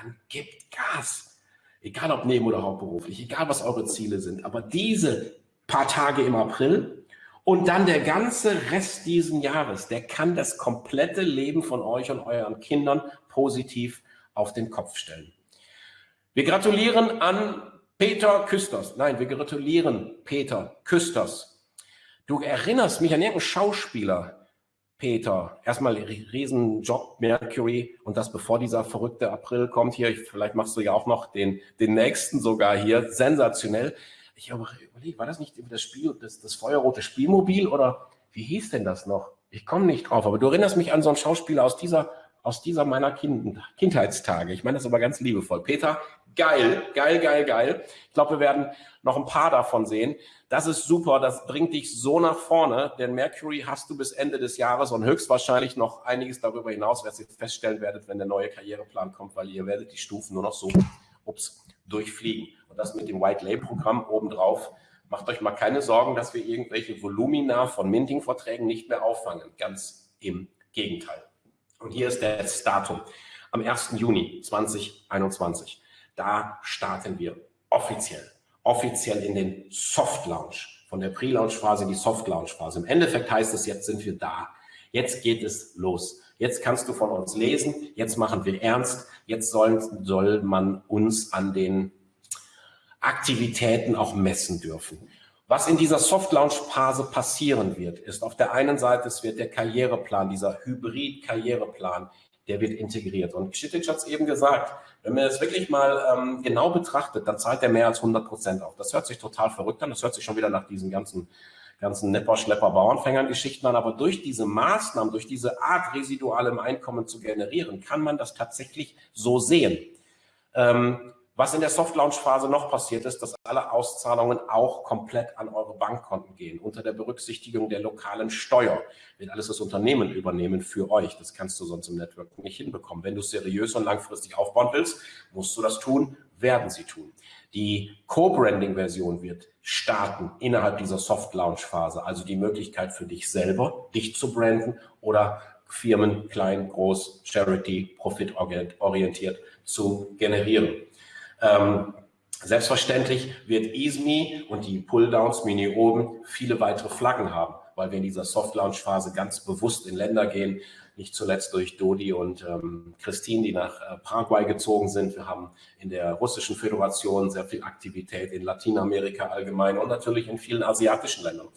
[SPEAKER 1] dann gebt Gas. Egal ob neben- oder hauptberuflich, egal was eure Ziele sind. Aber diese paar Tage im April und dann der ganze Rest diesen Jahres, der kann das komplette Leben von euch und euren Kindern positiv auf den Kopf stellen. Wir gratulieren an Peter Küsters. Nein, wir gratulieren Peter Küsters Du erinnerst mich an irgendeinen Schauspieler, Peter. Erstmal Riesenjob Mercury und das bevor dieser verrückte April kommt hier. Vielleicht machst du ja auch noch den, den nächsten sogar hier. Sensationell. Ich überlege, war das nicht das Spiel, das, das feuerrote Spielmobil oder wie hieß denn das noch? Ich komme nicht drauf, aber du erinnerst mich an so einen Schauspieler aus dieser, aus dieser meiner kind, Kindheitstage. Ich meine das aber ganz liebevoll. Peter, geil, geil, geil, geil. Ich glaube, wir werden noch ein paar davon sehen. Das ist super, das bringt dich so nach vorne, denn Mercury hast du bis Ende des Jahres und höchstwahrscheinlich noch einiges darüber hinaus, was ihr feststellen werdet, wenn der neue Karriereplan kommt, weil ihr werdet die Stufen nur noch so ups, durchfliegen. Und das mit dem White Label Programm obendrauf. Macht euch mal keine Sorgen, dass wir irgendwelche Volumina von Minting-Verträgen nicht mehr auffangen. Ganz im Gegenteil. Und hier ist das Datum. Am 1. Juni 2021. Da starten wir offiziell offiziell in den Soft Launch. Von der Pre-Launch-Phase in die Soft Launch-Phase. Im Endeffekt heißt es, jetzt sind wir da. Jetzt geht es los. Jetzt kannst du von uns lesen. Jetzt machen wir ernst. Jetzt soll, soll man uns an den Aktivitäten auch messen dürfen. Was in dieser Soft-Launch-Phase passieren wird, ist auf der einen Seite, es wird der Karriereplan, dieser Hybrid-Karriereplan, der wird integriert. Und Kschitic hat es eben gesagt, wenn man das wirklich mal ähm, genau betrachtet, dann zahlt er mehr als 100 Prozent auf. Das hört sich total verrückt an. Das hört sich schon wieder nach diesen ganzen ganzen Nepper, Schlepper, Bauernfängern Geschichten an. Aber durch diese Maßnahmen, durch diese Art, residualem Einkommen zu generieren, kann man das tatsächlich so sehen. Ähm, was in der Soft-Launch-Phase noch passiert ist, dass alle Auszahlungen auch komplett an eure Bankkonten gehen. Unter der Berücksichtigung der lokalen Steuer wird alles das Unternehmen übernehmen für euch. Das kannst du sonst im Network nicht hinbekommen. Wenn du es seriös und langfristig aufbauen willst, musst du das tun, werden sie tun. Die Co-Branding-Version wird starten innerhalb dieser Soft-Launch-Phase. Also die Möglichkeit für dich selber, dich zu branden oder Firmen, klein, groß, Charity, profitorientiert zu generieren. Ähm, selbstverständlich wird EASME und die Pulldowns Mini oben viele weitere Flaggen haben, weil wir in dieser Soft-Launch-Phase ganz bewusst in Länder gehen, nicht zuletzt durch Dodi und ähm, Christine, die nach äh, Paraguay gezogen sind. Wir haben in der russischen Föderation sehr viel Aktivität in Lateinamerika allgemein und natürlich in vielen asiatischen Ländern.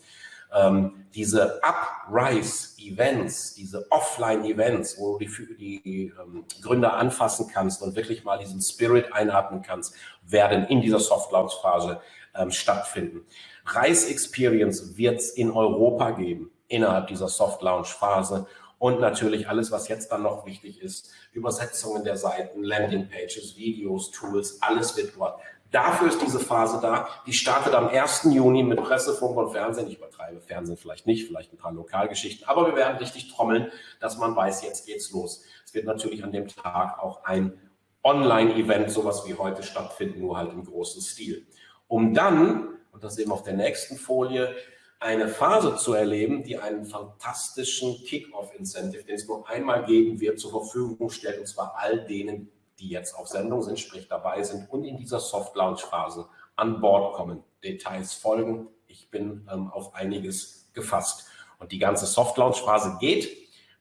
[SPEAKER 1] Ähm, diese Uprise-Events, diese Offline-Events, wo du die, die ähm, Gründer anfassen kannst und wirklich mal diesen Spirit einatmen kannst, werden in dieser Soft-Launch-Phase ähm, stattfinden. Reis Experience wird es in Europa geben, innerhalb dieser Soft-Launch-Phase und natürlich alles, was jetzt dann noch wichtig ist, Übersetzungen der Seiten, Landingpages, Videos, Tools, alles wird dort Dafür ist diese Phase da. Die startet am 1. Juni mit Presse, Funk und Fernsehen. Ich übertreibe Fernsehen vielleicht nicht, vielleicht ein paar Lokalgeschichten, aber wir werden richtig trommeln, dass man weiß, jetzt geht's los. Es wird natürlich an dem Tag auch ein Online-Event, sowas wie heute stattfinden, nur halt im großen Stil. Um dann, und das eben auf der nächsten Folie, eine Phase zu erleben, die einen fantastischen Kick-Off-Incentive, den es nur einmal geben wird, zur Verfügung stellt, und zwar all denen, die jetzt auf Sendung sind, sprich dabei sind und in dieser Soft-Launch-Phase an Bord kommen. Details folgen. Ich bin ähm, auf einiges gefasst. Und die ganze Soft-Launch-Phase geht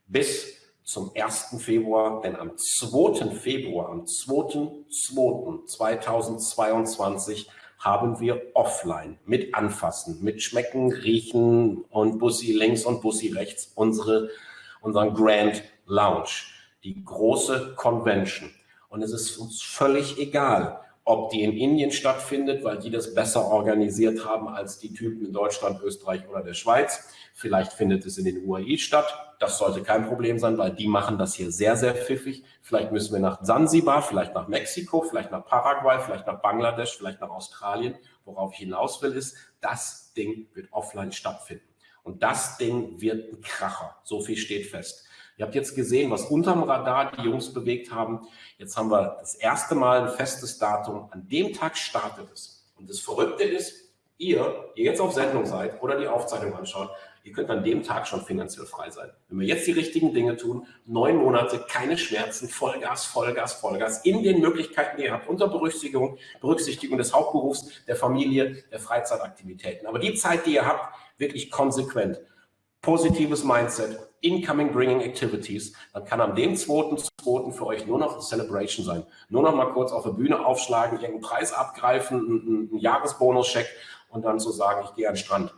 [SPEAKER 1] bis zum 1. Februar, denn am 2. Februar, am 2.2.2022 haben wir offline mit Anfassen, mit Schmecken, Riechen und Bussi links und Bussi rechts unsere, unseren Grand Lounge, die große Convention. Und es ist uns völlig egal, ob die in Indien stattfindet, weil die das besser organisiert haben als die Typen in Deutschland, Österreich oder der Schweiz. Vielleicht findet es in den UAE statt. Das sollte kein Problem sein, weil die machen das hier sehr, sehr pfiffig. Vielleicht müssen wir nach Zanzibar, vielleicht nach Mexiko, vielleicht nach Paraguay, vielleicht nach Bangladesch, vielleicht nach Australien. Worauf ich hinaus will, ist, das Ding wird offline stattfinden. Und das Ding wird ein Kracher. So viel steht fest. Ihr habt jetzt gesehen, was unterm Radar die Jungs bewegt haben. Jetzt haben wir das erste Mal ein festes Datum. An dem Tag startet es. Und das Verrückte ist, ihr, die jetzt auf Sendung seid oder die Aufzeichnung anschaut, ihr könnt an dem Tag schon finanziell frei sein. Wenn wir jetzt die richtigen Dinge tun, neun Monate, keine Schmerzen, Vollgas, Vollgas, Vollgas, in den Möglichkeiten, die ihr habt, unter Berücksichtigung, Berücksichtigung des Hauptberufs, der Familie, der Freizeitaktivitäten. Aber die Zeit, die ihr habt, wirklich konsequent positives Mindset, Incoming Bringing Activities, dann kann am dem 2.2. für euch nur noch Celebration sein. Nur noch mal kurz auf der Bühne aufschlagen, irgendeinen Preis abgreifen, einen, einen Jahresbonus-Check und dann zu so sagen, ich gehe an den Strand.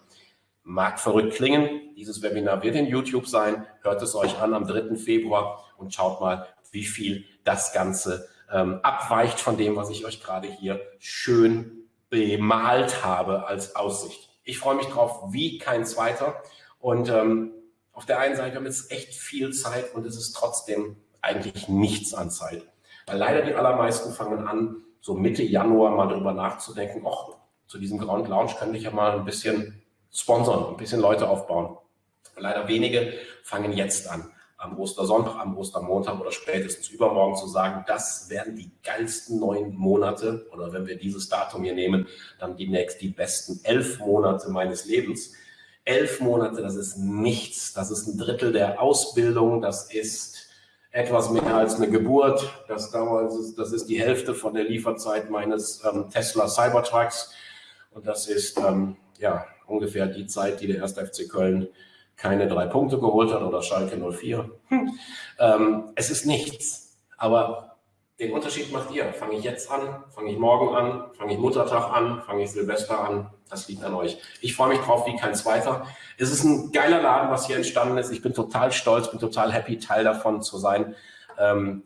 [SPEAKER 1] Mag verrückt klingen, dieses Webinar wird in YouTube sein, hört es euch an am 3. Februar und schaut mal, wie viel das Ganze ähm, abweicht von dem, was ich euch gerade hier schön bemalt habe als Aussicht. Ich freue mich drauf wie kein zweiter. Und ähm, auf der einen Seite haben wir jetzt echt viel Zeit und es ist trotzdem eigentlich nichts an Zeit. Weil leider die allermeisten fangen an, so Mitte Januar mal darüber nachzudenken, ach, zu diesem Ground Lounge könnte ich ja mal ein bisschen sponsern, ein bisschen Leute aufbauen. Leider wenige fangen jetzt an, am Ostersonntag, am Ostermontag oder spätestens übermorgen zu sagen, das werden die geilsten neun Monate oder wenn wir dieses Datum hier nehmen, dann demnächst die besten elf Monate meines Lebens. Elf Monate, das ist nichts. Das ist ein Drittel der Ausbildung. Das ist etwas mehr als eine Geburt. Das, dauert, das ist die Hälfte von der Lieferzeit meines ähm, Tesla Cybertrucks. Und das ist ähm, ja ungefähr die Zeit, die der 1. FC Köln keine drei Punkte geholt hat oder Schalke 04. Hm. Ähm, es ist nichts. Aber den Unterschied macht ihr. Fange ich jetzt an? Fange ich morgen an? Fange ich Muttertag an? Fange ich Silvester an? Das liegt an euch. Ich freue mich drauf wie kein zweiter. Es ist ein geiler Laden, was hier entstanden ist. Ich bin total stolz, bin total happy, Teil davon zu sein. Ähm,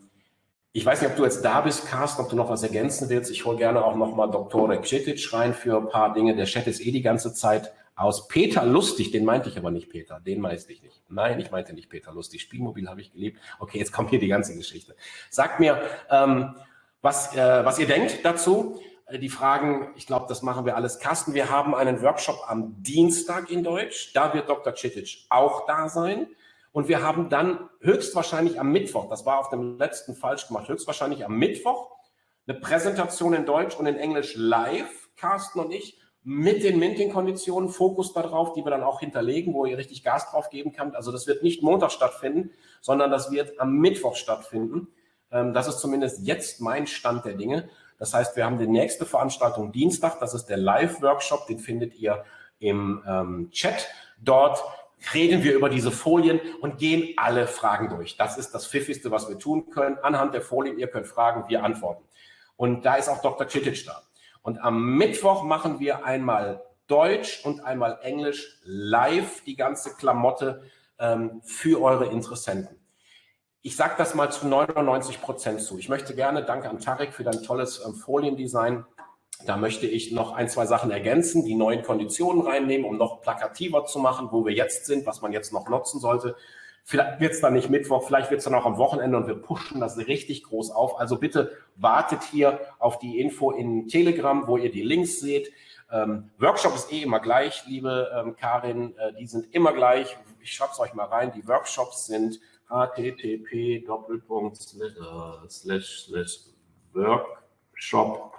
[SPEAKER 1] ich weiß nicht, ob du jetzt da bist, Carsten, ob du noch was ergänzen willst. Ich hole gerne auch nochmal Dr. Cetic rein für ein paar Dinge. Der Chat ist eh die ganze Zeit aus. Peter Lustig, den meinte ich aber nicht Peter, den meinte ich nicht. Nein, ich meinte nicht Peter Lustig. Spielmobil habe ich geliebt. Okay, jetzt kommt hier die ganze Geschichte. Sagt mir, ähm, was, äh, was ihr denkt dazu. Äh, die Fragen, ich glaube, das machen wir alles. Carsten, wir haben einen Workshop am Dienstag in Deutsch. Da wird Dr. Citic auch da sein. Und wir haben dann höchstwahrscheinlich am Mittwoch, das war auf dem letzten falsch gemacht, höchstwahrscheinlich am Mittwoch eine Präsentation in Deutsch und in Englisch live, Carsten und ich, mit den Minting-Konditionen, Fokus darauf, die wir dann auch hinterlegen, wo ihr richtig Gas drauf geben könnt. Also das wird nicht Montag stattfinden, sondern das wird am Mittwoch stattfinden. Ähm, das ist zumindest jetzt mein Stand der Dinge. Das heißt, wir haben die nächste Veranstaltung Dienstag, das ist der Live-Workshop, den findet ihr im ähm, Chat. Dort reden wir über diese Folien und gehen alle Fragen durch. Das ist das Pfiffigste, was wir tun können. Anhand der Folien, ihr könnt fragen, wir antworten. Und da ist auch Dr. Citic da. Und am Mittwoch machen wir einmal Deutsch und einmal Englisch live, die ganze Klamotte ähm, für eure Interessenten. Ich sage das mal zu 99 Prozent zu. Ich möchte gerne, danke an Tarek für dein tolles ähm, Foliendesign. Da möchte ich noch ein, zwei Sachen ergänzen, die neuen Konditionen reinnehmen, um noch plakativer zu machen, wo wir jetzt sind, was man jetzt noch nutzen sollte. Vielleicht wird es dann nicht Mittwoch, vielleicht wird es dann auch am Wochenende und wir pushen das richtig groß auf. Also bitte wartet hier auf die Info in Telegram, wo ihr die Links seht. Ähm, Workshop ist eh immer gleich, liebe ähm, Karin, äh, die sind immer gleich. Ich schreibe es euch mal rein. Die Workshops sind http workshop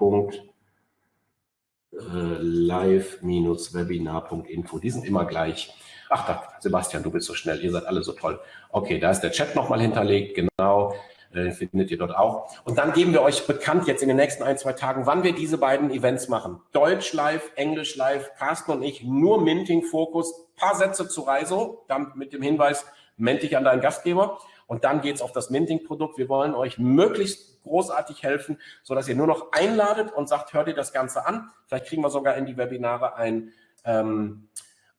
[SPEAKER 1] live-webinar.info. Die sind immer gleich. Ach, da, Sebastian, du bist so schnell, ihr seid alle so toll. Okay, da ist der Chat nochmal hinterlegt, genau, äh, findet ihr dort auch. Und dann geben wir euch bekannt jetzt in den nächsten ein, zwei Tagen, wann wir diese beiden Events machen. Deutsch live, Englisch live, Carsten und ich, nur Minting-Fokus, paar Sätze zu Reiso, dann mit dem Hinweis, meld dich an deinen Gastgeber und dann geht's auf das Minting-Produkt. Wir wollen euch möglichst großartig helfen, so dass ihr nur noch einladet und sagt, hört ihr das Ganze an. Vielleicht kriegen wir sogar in die Webinare ein, ähm,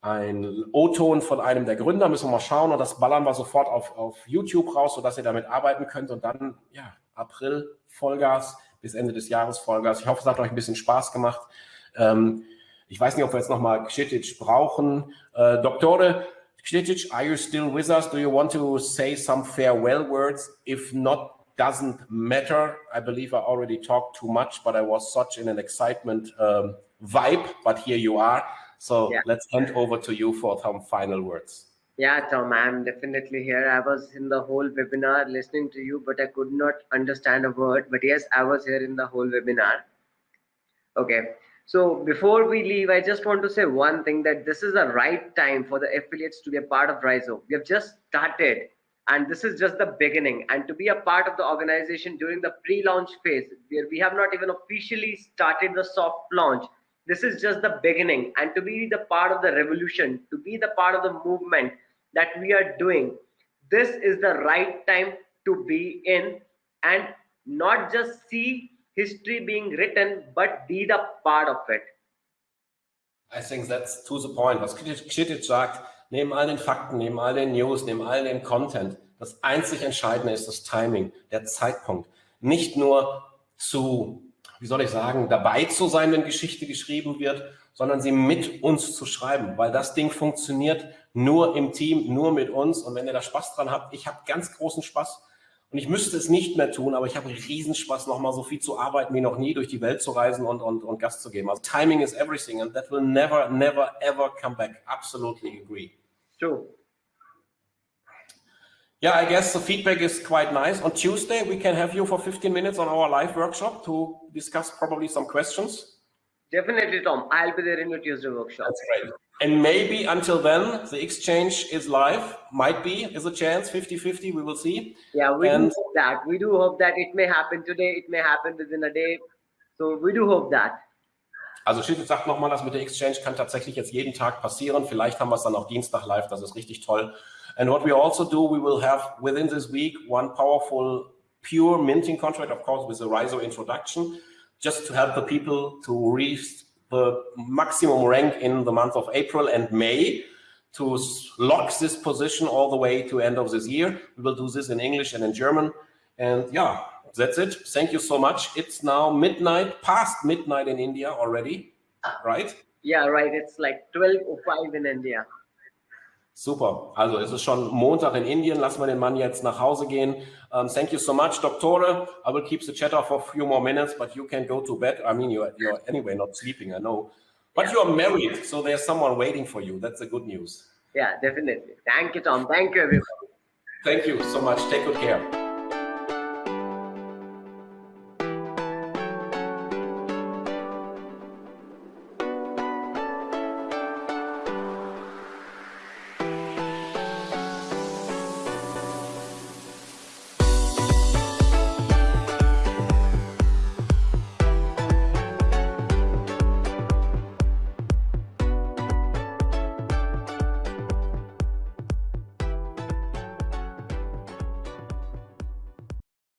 [SPEAKER 1] ein O-Ton von einem der Gründer, müssen wir mal schauen und das ballern wir sofort auf, auf YouTube raus, sodass ihr damit arbeiten könnt und dann, ja, April Vollgas bis Ende des Jahres Vollgas. Ich hoffe, es hat euch ein bisschen Spaß gemacht. Ähm, ich weiß nicht, ob wir jetzt nochmal Kschitic brauchen. Äh, Doktore, Kschitic, are you still with us? Do you want to say some farewell words? If not, doesn't matter. I believe I already talked too much, but I was such in an excitement um, vibe, but here you are. So yeah. let's hand over to you for some final words.
[SPEAKER 2] Yeah, Tom, I'm definitely here. I was in the whole webinar listening to you, but I could not understand a word. But yes, I was here in the whole webinar. Okay. So before we leave, I just want to say one thing that this is the right time for the affiliates to be a part of Rhizo. We have just started and this is just the beginning. And to be a part of the organization during the pre-launch phase, where we have not even officially started the soft launch, this is just the beginning and to be the part of the revolution to be the part of the movement that we are doing this is the right time to be in and not just see history being written but be the part of it
[SPEAKER 1] I think that's to the point. Was Kšitic sagt, neben all den Fakten, neben all den News, neben all dem Content, das einzig Entscheidende ist das Timing, der Zeitpunkt. Nicht nur zu wie soll ich sagen, dabei zu sein, wenn Geschichte geschrieben wird, sondern sie mit uns zu schreiben, weil das Ding funktioniert nur im Team, nur mit uns. Und wenn ihr da Spaß dran habt, ich habe ganz großen Spaß und ich müsste es nicht mehr tun, aber ich habe Riesenspaß, nochmal so viel zu arbeiten wie noch nie, durch die Welt zu reisen und, und, und Gast zu geben. Also timing is everything and that will never, never, ever come back. Absolutely agree.
[SPEAKER 2] True.
[SPEAKER 1] Yeah, I guess the feedback is quite nice. On Tuesday, we can have you for 15 minutes on our live workshop to discuss probably some questions.
[SPEAKER 2] Definitely, Tom. I'll be there in your Tuesday workshop.
[SPEAKER 1] That's great. And maybe until then, the exchange is live. Might be, is a chance, 50-50, we will see.
[SPEAKER 2] Yeah, we and do hope that. We do hope that it may happen today, it may happen within a day. So we do hope that.
[SPEAKER 1] Also Schiffel sagt nochmal, das mit der Exchange kann tatsächlich jetzt jeden Tag passieren. Vielleicht haben wir es dann auch Dienstag live, das ist richtig toll. And what we also do, we will have within this week one powerful pure minting contract, of course, with a RISO introduction, just to help the people to reach the maximum rank in the month of April and May to lock this position all the way to end of this year. We will do this in English and in German. And yeah, that's it. Thank you so much. It's now midnight, past midnight in India already, ah. right?
[SPEAKER 2] Yeah, right. It's like 12.05 in India.
[SPEAKER 1] Super. Also es ist schon Montag in Indien. Lassen wir den Mann jetzt nach Hause gehen. Um, thank you so much, Doktore. I will keep the chat off for a few more minutes, but you can go to bed. I mean, you're, you're anyway not sleeping, I know. But yeah. you are married, so there's someone waiting for you. That's the good news.
[SPEAKER 2] Yeah, definitely. Thank you, Tom. Thank you, everyone.
[SPEAKER 1] Thank you so much. Take good care.